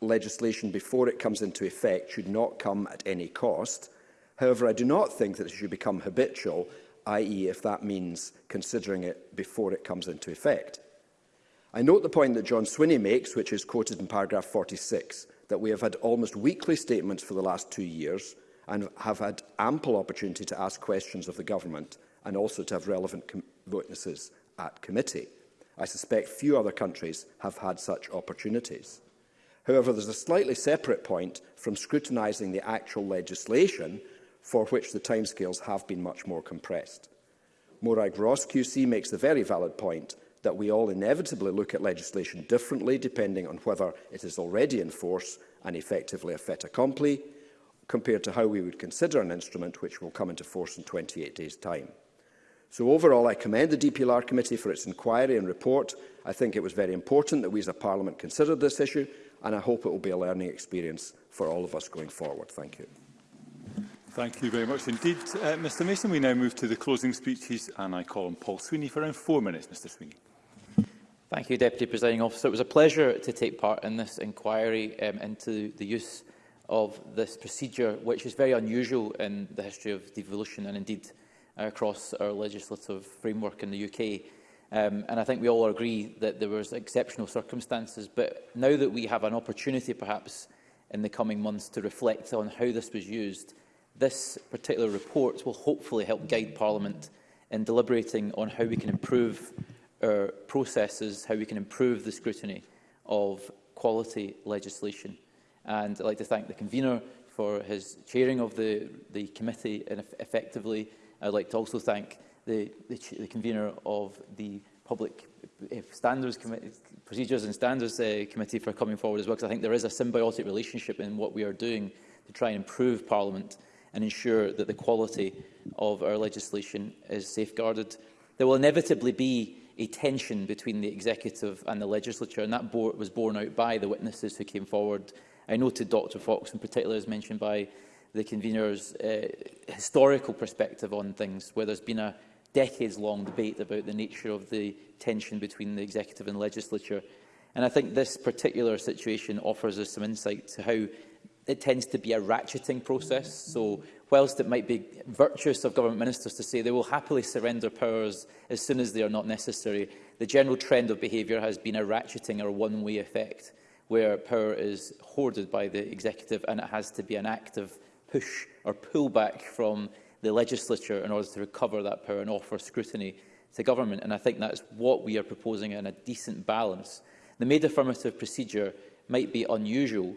legislation before it comes into effect should not come at any cost, However, I do not think that it should become habitual, i.e. if that means considering it before it comes into effect. I note the point that John Swinney makes, which is quoted in paragraph 46, that we have had almost weekly statements for the last two years and have had ample opportunity to ask questions of the government and also to have relevant witnesses at committee. I suspect few other countries have had such opportunities. However, there's a slightly separate point from scrutinising the actual legislation for which the timescales have been much more compressed. Morag Ross QC makes the very valid point that we all inevitably look at legislation differently depending on whether it is already in force and effectively a fait accompli, compared to how we would consider an instrument which will come into force in 28 days' time. So overall, I commend the DPLR Committee for its inquiry and report. I think it was very important that we as a Parliament considered this issue, and I hope it will be a learning experience for all of us going forward. Thank you. Thank you very much indeed. Uh, Mr Mason, we now move to the closing speeches and I call on Paul Sweeney for around four minutes. Mr Sweeney. Thank you, Deputy Presiding Officer. It was a pleasure to take part in this inquiry um, into the use of this procedure, which is very unusual in the history of devolution and indeed uh, across our legislative framework in the UK. Um, and I think we all agree that there were exceptional circumstances. But now that we have an opportunity, perhaps, in the coming months to reflect on how this was used This particular report will hopefully help guide Parliament in deliberating on how we can improve our processes, how we can improve the scrutiny of quality legislation. And I'd like to thank the convener for his chairing of the, the committee and effectively. I'd like to also thank the, the, the convener of the Public eh, Standards Committee, Procedures and Standards uh, Committee for coming forward as well, because I think there is a symbiotic relationship in what we are doing to try and improve Parliament and ensure that the quality of our legislation is safeguarded. There will inevitably be a tension between the executive and the legislature, and that bore, was borne out by the witnesses who came forward. I noted Dr Fox in particular, as mentioned by the convener's uh, historical perspective on things, where there's been a decades-long debate about the nature of the tension between the executive and legislature. And I think this particular situation offers us some insight to how it tends to be a ratcheting process. So whilst it might be virtuous of government ministers to say they will happily surrender powers as soon as they are not necessary, the general trend of behaviour has been a ratcheting or one-way effect where power is hoarded by the executive and it has to be an active push or pull back from the legislature in order to recover that power and offer scrutiny to government. And I think that's what we are proposing in a decent balance. The made affirmative procedure might be unusual,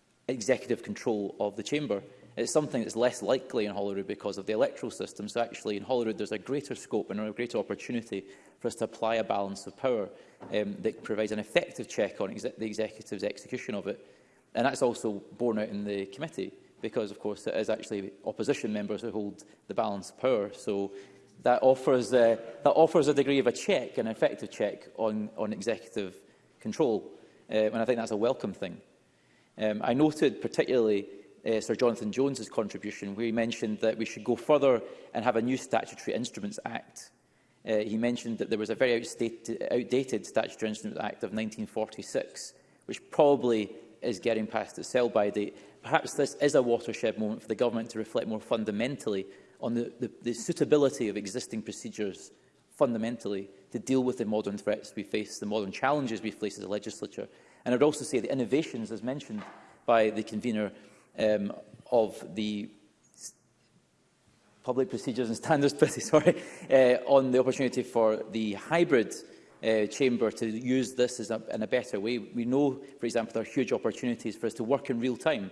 executive control of the chamber. It's something that's less likely in Holyrood because of the electoral system. So actually in Holyrood there's a greater scope and a greater opportunity for us to apply a balance of power um, that provides an effective check on exe the executive's execution of it. And that's also borne out in the committee because, of course, it is actually opposition members who hold the balance of power. So that offers, uh, that offers a degree of a check, an effective check on, on executive control. Uh, and I think that's a welcome thing. Um, I noted particularly uh, Sir Jonathan Jones's contribution, where he mentioned that we should go further and have a new Statutory Instruments Act. Uh, he mentioned that there was a very outdated Statutory Instruments Act of 1946, which probably is getting past its sell-by date. Perhaps this is a watershed moment for the government to reflect more fundamentally on the, the, the suitability of existing procedures fundamentally to deal with the modern threats we face, the modern challenges we face as a legislature. And I'd also say the innovations, as mentioned by the convener, um, of the Public Procedures and Standards Committee, sorry, uh, on the opportunity for the hybrid uh, chamber to use this as a, in a better way. We know, for example, there are huge opportunities for us to work in real time.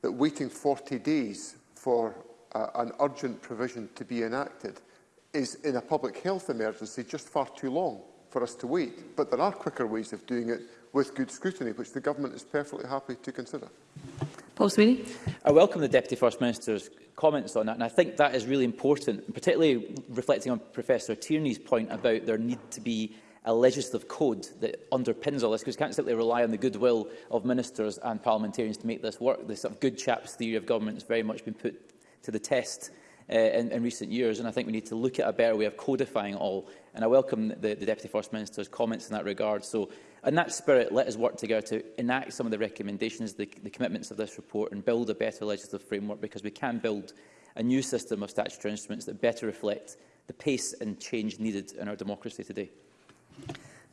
that waiting 40 days for uh, an urgent provision to be enacted is, in a public health emergency, just far too long for us to wait. But there are quicker ways of doing it with good scrutiny, which the government is perfectly happy to consider. Paul Sweeney. I welcome the Deputy First Minister's comments on that, and I think that is really important, particularly reflecting on Professor Tierney's point about there need to be a legislative code that underpins all this, because we can't simply rely on the goodwill of ministers and parliamentarians to make this work. This sort of good chaps theory of government has very much been put to the test uh, in, in recent years, and I think we need to look at a better way of codifying all And I welcome the, the Deputy First Minister's comments in that regard. So, in that spirit, let us work together to enact some of the recommendations, the, the commitments of this report and build a better legislative framework because we can build a new system of statutory instruments that better reflect the pace and change needed in our democracy today.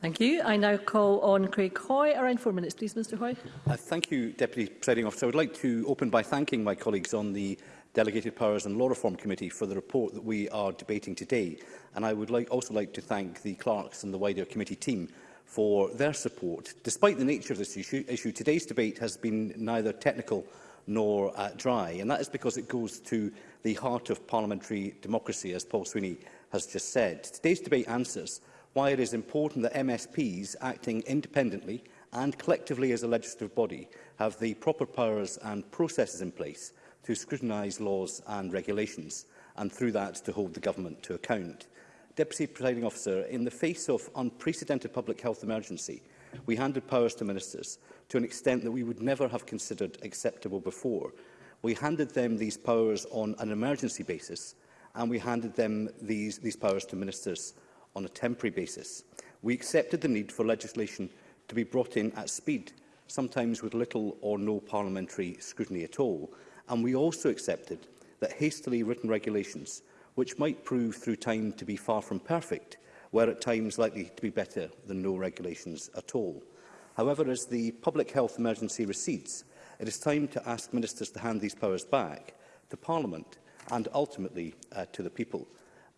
Thank you. I now call on Craig Hoy. Around four minutes, please, Mr Hoy. Uh, thank you, Deputy Presiding Officer. I would like to open by thanking my colleagues on the Delegated Powers and Law Reform Committee for the report that we are debating today. And I would like, also like to thank the clerks and the wider committee team for their support. Despite the nature of this issue, issue today's debate has been neither technical nor uh, dry, and that is because it goes to the heart of parliamentary democracy, as Paul Sweeney has just said. Today's debate answers why it is important that MSPs acting independently and collectively as a legislative body have the proper powers and processes in place to scrutinise laws and regulations, and through that to hold the government to account. Deputy Presiding Officer, in the face of unprecedented public health emergency, we handed powers to ministers to an extent that we would never have considered acceptable before. We handed them these powers on an emergency basis, and we handed them these, these powers to ministers on a temporary basis. We accepted the need for legislation to be brought in at speed, sometimes with little or no parliamentary scrutiny at all and we also accepted that hastily written regulations, which might prove through time to be far from perfect, were at times likely to be better than no regulations at all. However, as the public health emergency recedes, it is time to ask ministers to hand these powers back to Parliament and ultimately uh, to the people.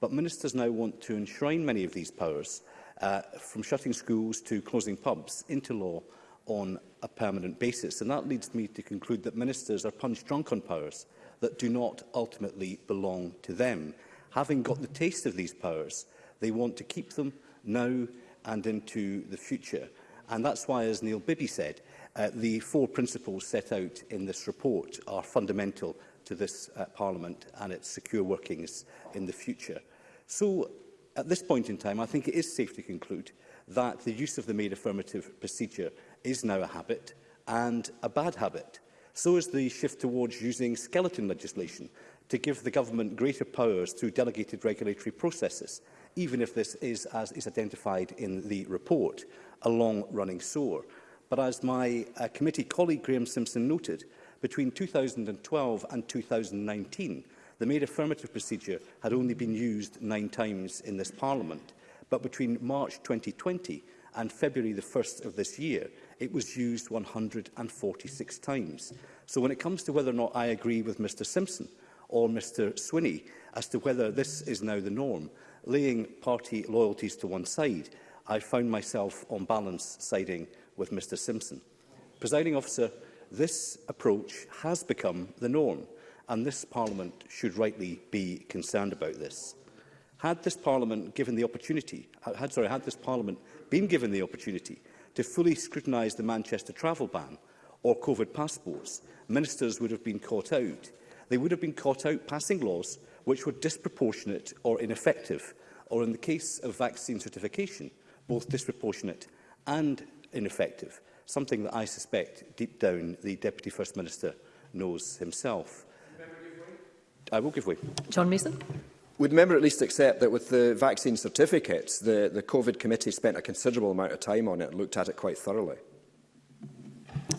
But ministers now want to enshrine many of these powers, uh, from shutting schools to closing pubs, into law on a permanent basis. And that leads me to conclude that ministers are punch drunk on powers that do not ultimately belong to them. Having got the taste of these powers, they want to keep them now and into the future. And that's why, as Neil Bibby said, uh, the four principles set out in this report are fundamental to this uh, Parliament and its secure workings in the future. So, at this point in time, I think it is safe to conclude that the use of the made affirmative procedure is now a habit and a bad habit. So is the shift towards using skeleton legislation to give the government greater powers through delegated regulatory processes, even if this is, as is identified in the report, a long-running sore. But as my uh, committee colleague Graham Simpson noted, between 2012 and 2019, the made affirmative procedure had only been used nine times in this Parliament. But between March 2020 and February the 1st of this year, It was used 146 times. So when it comes to whether or not I agree with Mr Simpson or Mr Swinney as to whether this is now the norm, laying party loyalties to one side, I found myself on balance siding with Mr Simpson. Presiding officer, this approach has become the norm and this Parliament should rightly be concerned about this. Had this Parliament given the opportunity, uh, had, sorry, had this Parliament been given the opportunity to fully scrutinise the Manchester travel ban or COVID passports, ministers would have been caught out. They would have been caught out passing laws which were disproportionate or ineffective, or in the case of vaccine certification, both disproportionate and ineffective, something that I suspect deep down the Deputy First Minister knows himself. I will give way. John Mason. Would member at least accept that with the vaccine certificates, the, the COVID committee spent a considerable amount of time on it and looked at it quite thoroughly?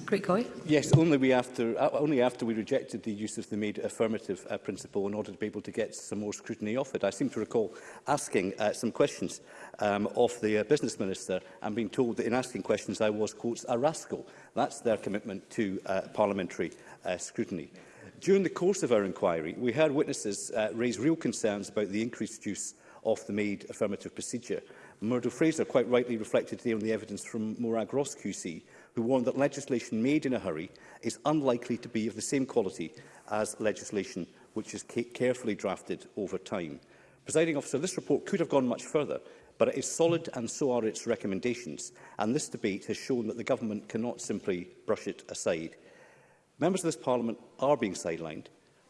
Great Yes, only, we after, uh, only after we rejected the use of the made affirmative uh, principle in order to be able to get some more scrutiny off it. I seem to recall asking uh, some questions um, of the uh, business minister and being told that in asking questions I was, quotes, a rascal. That's their commitment to uh, parliamentary uh, scrutiny. During the course of our inquiry, we heard witnesses uh, raise real concerns about the increased use of the made affirmative procedure. Murdo Fraser quite rightly reflected today on the evidence from Morag Ross QC, who warned that legislation made in a hurry is unlikely to be of the same quality as legislation which is carefully drafted over time. Presiding officer, this report could have gone much further, but it is solid and so are its recommendations, and this debate has shown that the government cannot simply brush it aside. Members of this Parliament are being sidelined,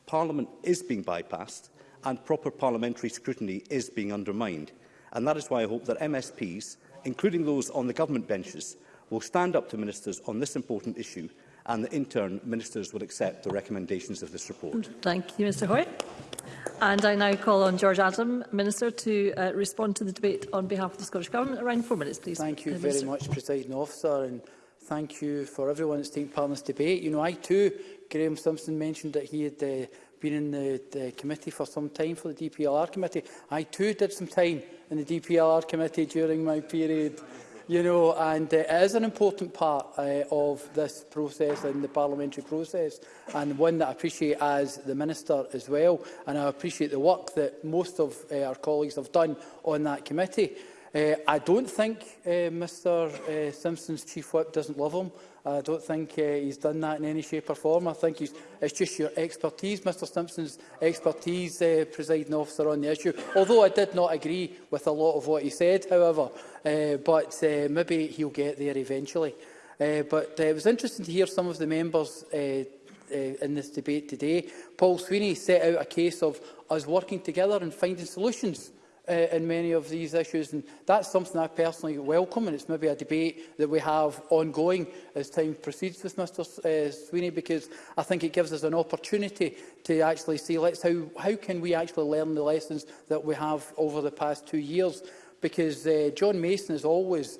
Parliament is being bypassed, and proper parliamentary scrutiny is being undermined. And that is why I hope that MSPs, including those on the government benches, will stand up to ministers on this important issue and that in turn ministers will accept the recommendations of this report. Thank you, Mr Hoyt. And I now call on George Adam, Minister, to uh, respond to the debate on behalf of the Scottish Government. Around four minutes, please. Thank you uh, very Minister. much, President Officer. And Thank you for everyone that's taken part in this debate. You know, I too, Graham Simpson mentioned that he had uh, been in the, the committee for some time for the DPLR committee. I too did some time in the DPLR committee during my period. You know, and uh, it is an important part uh, of this process and the parliamentary process, and one that I appreciate as the Minister as well. And I appreciate the work that most of uh, our colleagues have done on that committee. Uh, I don't think uh, eh, Mr uh, eh, Simpson's chief whip doesn't love him. I don't think uh, he's done that in any shape or form. I think he's, it's just your expertise, Mr Simpson's expertise, uh, presiding officer, on the issue. Although I did not agree with a lot of what he said, however, uh, but uh, maybe he'll get there eventually. Uh, but uh, it was interesting to hear some of the members uh, uh, in this debate today. Paul Sweeney set out a case of us working together and finding solutions uh, in many of these issues. And that's something I personally welcome, and it's maybe a debate that we have ongoing as time proceeds with Mr uh, Sweeney, because I think it gives us an opportunity to actually see let's how, how can we actually learn the lessons that we have over the past two years. Because uh, John Mason is always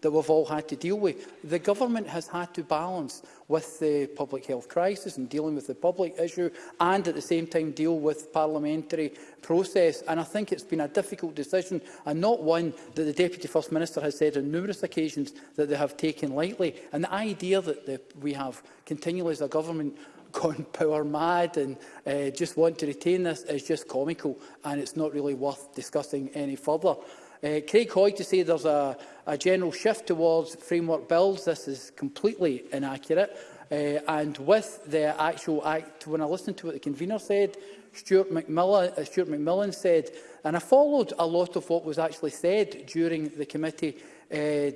that we've all had to deal with. The government has had to balance with the public health crisis and dealing with the public issue and at the same time deal with parliamentary process. And I think it's been a difficult decision and not one that the Deputy First Minister has said on numerous occasions that they have taken lightly. And the idea that the, we have continually as a government gone power mad and uh, just want to retain this is just comical and it's not really worth discussing any further. Uh, Craig Hoy to say there's a, a general shift towards framework bills, this is completely inaccurate. Uh, and with the actual act, when I listened to what the convener said, Stuart McMillan, uh, Stuart McMillan said, and I followed a lot of what was actually said during the committee uh, uh,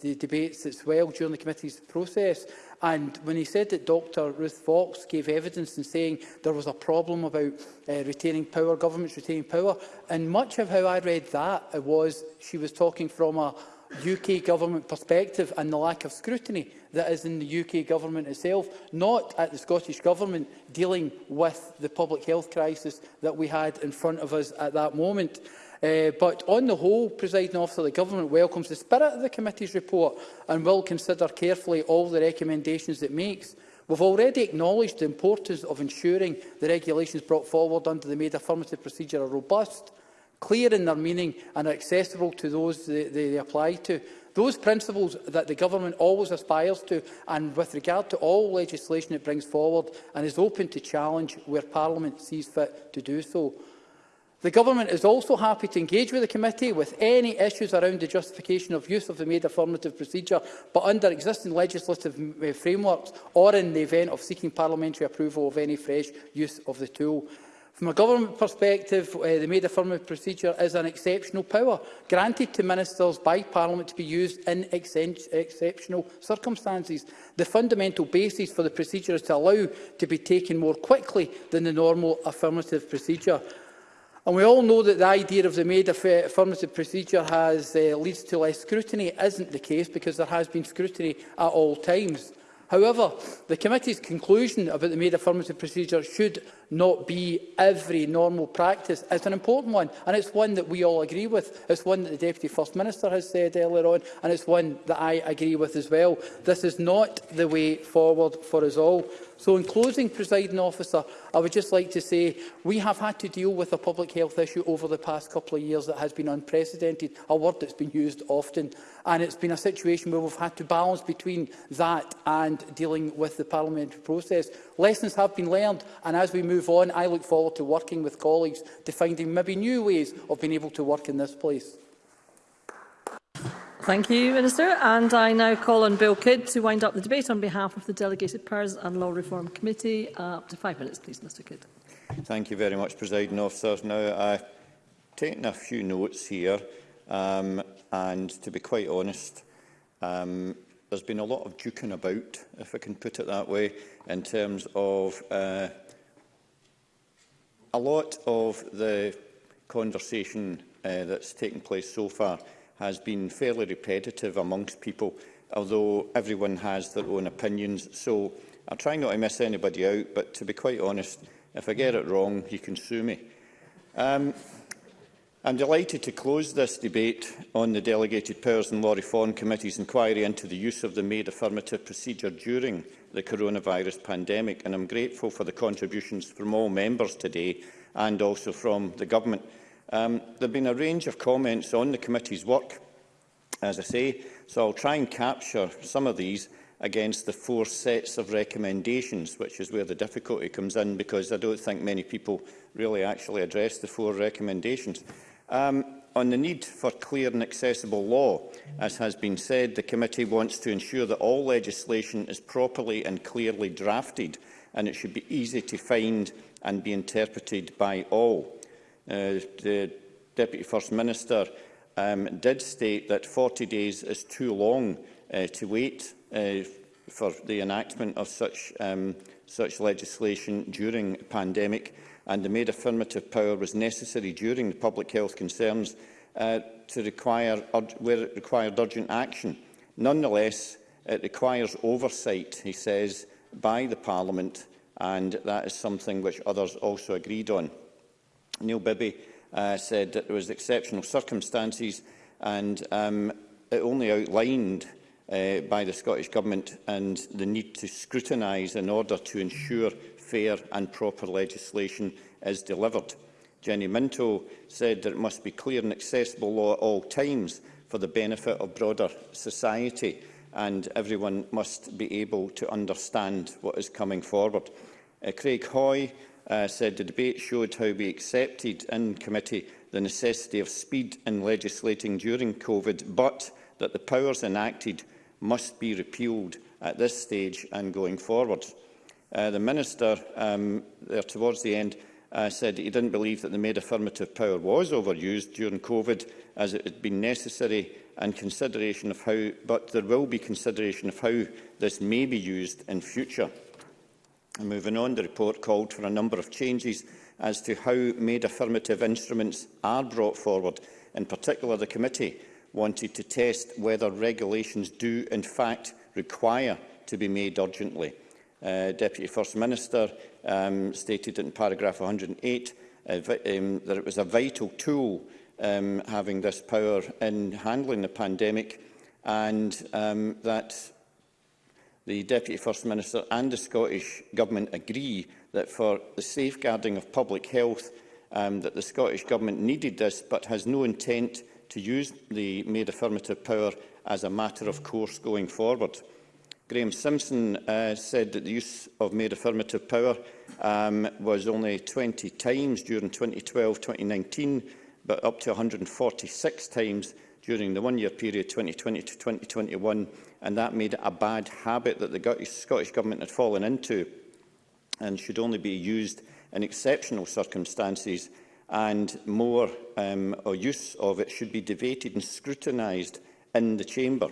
the debates as well during the committee's process. And when he said that Dr Ruth Fox gave evidence in saying there was a problem about uh, retaining power, governments retaining power, and much of how I read that was she was talking from a UK government perspective and the lack of scrutiny that is in the UK government itself, not at the Scottish government dealing with the public health crisis that we had in front of us at that moment. Uh, but on the whole, presiding officer, the government welcomes the spirit of the committee's report and will consider carefully all the recommendations it makes. We've already acknowledged the importance of ensuring the regulations brought forward under the made affirmative procedure are robust, clear in their meaning and are accessible to those they, they, they apply to. Those principles that the government always aspires to and with regard to all legislation it brings forward and is open to challenge where Parliament sees fit to do so. The Government is also happy to engage with the committee with any issues around the justification of use of the made affirmative procedure, but under existing legislative eh, frameworks or in the event of seeking parliamentary approval of any fresh use of the tool. From a government perspective, uh, the made affirmative procedure is an exceptional power granted to ministers by Parliament to be used in ex exceptional circumstances. The fundamental basis for the procedure is to allow to be taken more quickly than the normal affirmative procedure. And we all know that the idea of the made affirmative procedure has, uh, leads to less scrutiny. isn't the case because there has been scrutiny at all times. However, the committee's conclusion about the made affirmative procedure should not be every normal practice. It's an important one, and it's one that we all agree with. It's one that the Deputy First Minister has said earlier on, and it's one that I agree with as well. This is not the way forward for us all. So in closing, presiding officer, I would just like to say we have had to deal with a public health issue over the past couple of years that has been unprecedented, a word that's been used often. And it's been a situation where we've had to balance between that and dealing with the parliamentary process. Lessons have been learned, and as we move on, I look forward to working with colleagues to finding maybe new ways of being able to work in this place. Thank you, Minister. And I now call on Bill Kidd to wind up the debate on behalf of the Delegated Powers and Law Reform Committee. Uh, up to five minutes, please, Mr Kidd. Thank you very much, Presiding Officer. Now, I've taken a few notes here, um, and to be quite honest, um, there's been a lot of duking about, if I can put it that way, in terms of uh, a lot of the conversation uh, that's taken place so far has been fairly repetitive amongst people, although everyone has their own opinions. So I'll try not to miss anybody out, but to be quite honest, if I get it wrong, you can sue me. Um, I'm delighted to close this debate on the Delegated Powers and Law Reform Committee's inquiry into the use of the made affirmative procedure during the coronavirus pandemic, and I'm grateful for the contributions from all members today and also from the Government. Um, there have been a range of comments on the committee's work, as I say, so I'll try and capture some of these against the four sets of recommendations, which is where the difficulty comes in, because I don't think many people really actually address the four recommendations. Um, on the need for clear and accessible law, as has been said, the committee wants to ensure that all legislation is properly and clearly drafted, and it should be easy to find and be interpreted by all uh, the Deputy First Minister um, did state that 40 days is too long uh, to wait uh, for the enactment of such, um, such legislation during the pandemic and the made affirmative power was necessary during the public health concerns uh, to require, where it required urgent action. Nonetheless, it requires oversight, he says, by the Parliament, and that is something which others also agreed on. Neil Bibby uh, said that there was exceptional circumstances and um, it only outlined uh, by the Scottish Government and the need to scrutinise in order to ensure fair and proper legislation is delivered. Jenny Minto said that it must be clear and accessible law at all times for the benefit of broader society and everyone must be able to understand what is coming forward. Uh, Craig Hoy uh, said the debate showed how we accepted in committee the necessity of speed in legislating during COVID, but that the powers enacted must be repealed at this stage and going forward. Uh, the Minister, um, there towards the end, uh, said he didn't believe that the made affirmative power was overused during COVID as it had been necessary and consideration of how, but there will be consideration of how this may be used in future. And moving on, the report called for a number of changes as to how made affirmative instruments are brought forward. In particular, the committee wanted to test whether regulations do in fact require to be made urgently. Uh, Deputy First Minister um, stated in paragraph 108 uh, um, that it was a vital tool um, having this power in handling the pandemic and um, that the Deputy First Minister and the Scottish Government agree that for the safeguarding of public health, um, that the Scottish Government needed this but has no intent to use the made affirmative power as a matter of course going forward. Graeme Simpson uh, said that the use of made affirmative power um, was only 20 times during 2012-2019, but up to 146 times during the one-year period 2020 to 2021 and that made a bad habit that the Scottish Government had fallen into and should only be used in exceptional circumstances and more um, or use of it should be debated and scrutinised in the chamber.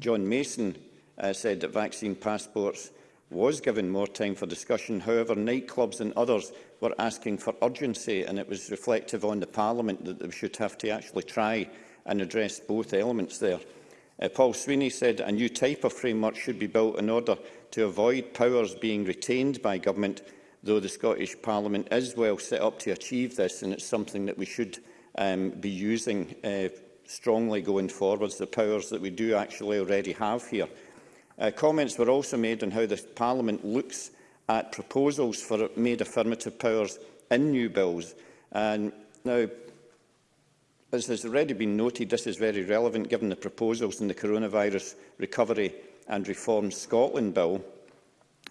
John Mason uh, said that vaccine passports was given more time for discussion. However, nightclubs and others were asking for urgency, and it was reflective on the Parliament that they should have to actually try and address both elements there. Uh, Paul Sweeney said a new type of framework should be built in order to avoid powers being retained by government, though the Scottish Parliament is well set up to achieve this, and it's something that we should um, be using uh, strongly going forwards, the powers that we do actually already have here. Uh, comments were also made on how the Parliament looks at proposals for made affirmative powers in new bills. And now, As has already been noted, this is very relevant given the proposals in the Coronavirus Recovery and Reform Scotland Bill.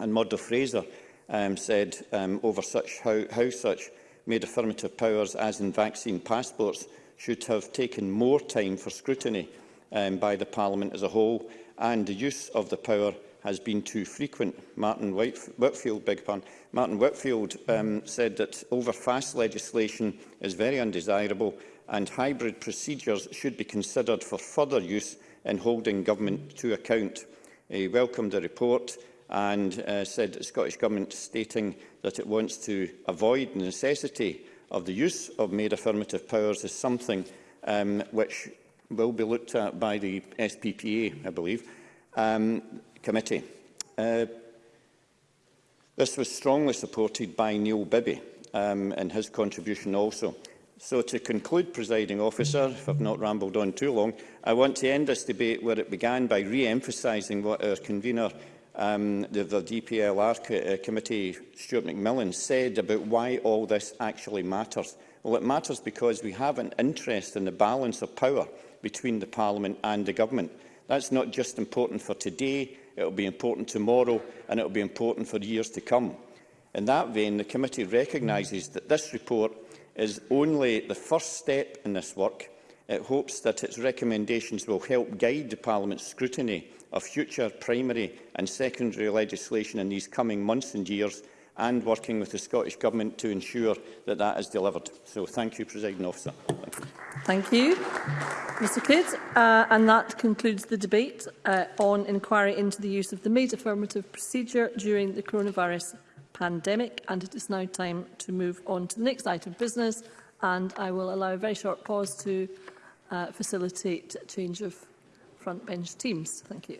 And Murdo Fraser um, said um, over such how, how such made affirmative powers as in vaccine passports should have taken more time for scrutiny um, by the Parliament as a whole and the use of the power has been too frequent. Martin Whitef Whitfield, big pardon, Martin Whitfield um, said that overfast legislation is very undesirable and hybrid procedures should be considered for further use in holding government to account. He welcomed the report and uh, said the Scottish Government stating that it wants to avoid the necessity of the use of made affirmative powers is something um, which will be looked at by the SPPA, I believe, um, committee. Uh, this was strongly supported by Neil Bibby um, in his contribution also. So to conclude, presiding officer, if I've not rambled on too long, I want to end this debate where it began by re-emphasising what our convener um, the, the DPLR uh, committee, Stuart McMillan, said about why all this actually matters. Well, it matters because we have an interest in the balance of power between the Parliament and the Government. That's not just important for today, it will be important tomorrow and it will be important for years to come. In that vein, the committee recognises that this report is only the first step in this work. It hopes that its recommendations will help guide Parliament's scrutiny of future primary and secondary legislation in these coming months and years and working with the Scottish Government to ensure that that is delivered. So thank you, President Officer. Thank you. Mr Kidd, uh, and that concludes the debate uh, on inquiry into the use of the made affirmative procedure during the coronavirus pandemic. And it is now time to move on to the next item of business. And I will allow a very short pause to uh, facilitate a change of front bench teams. Thank you.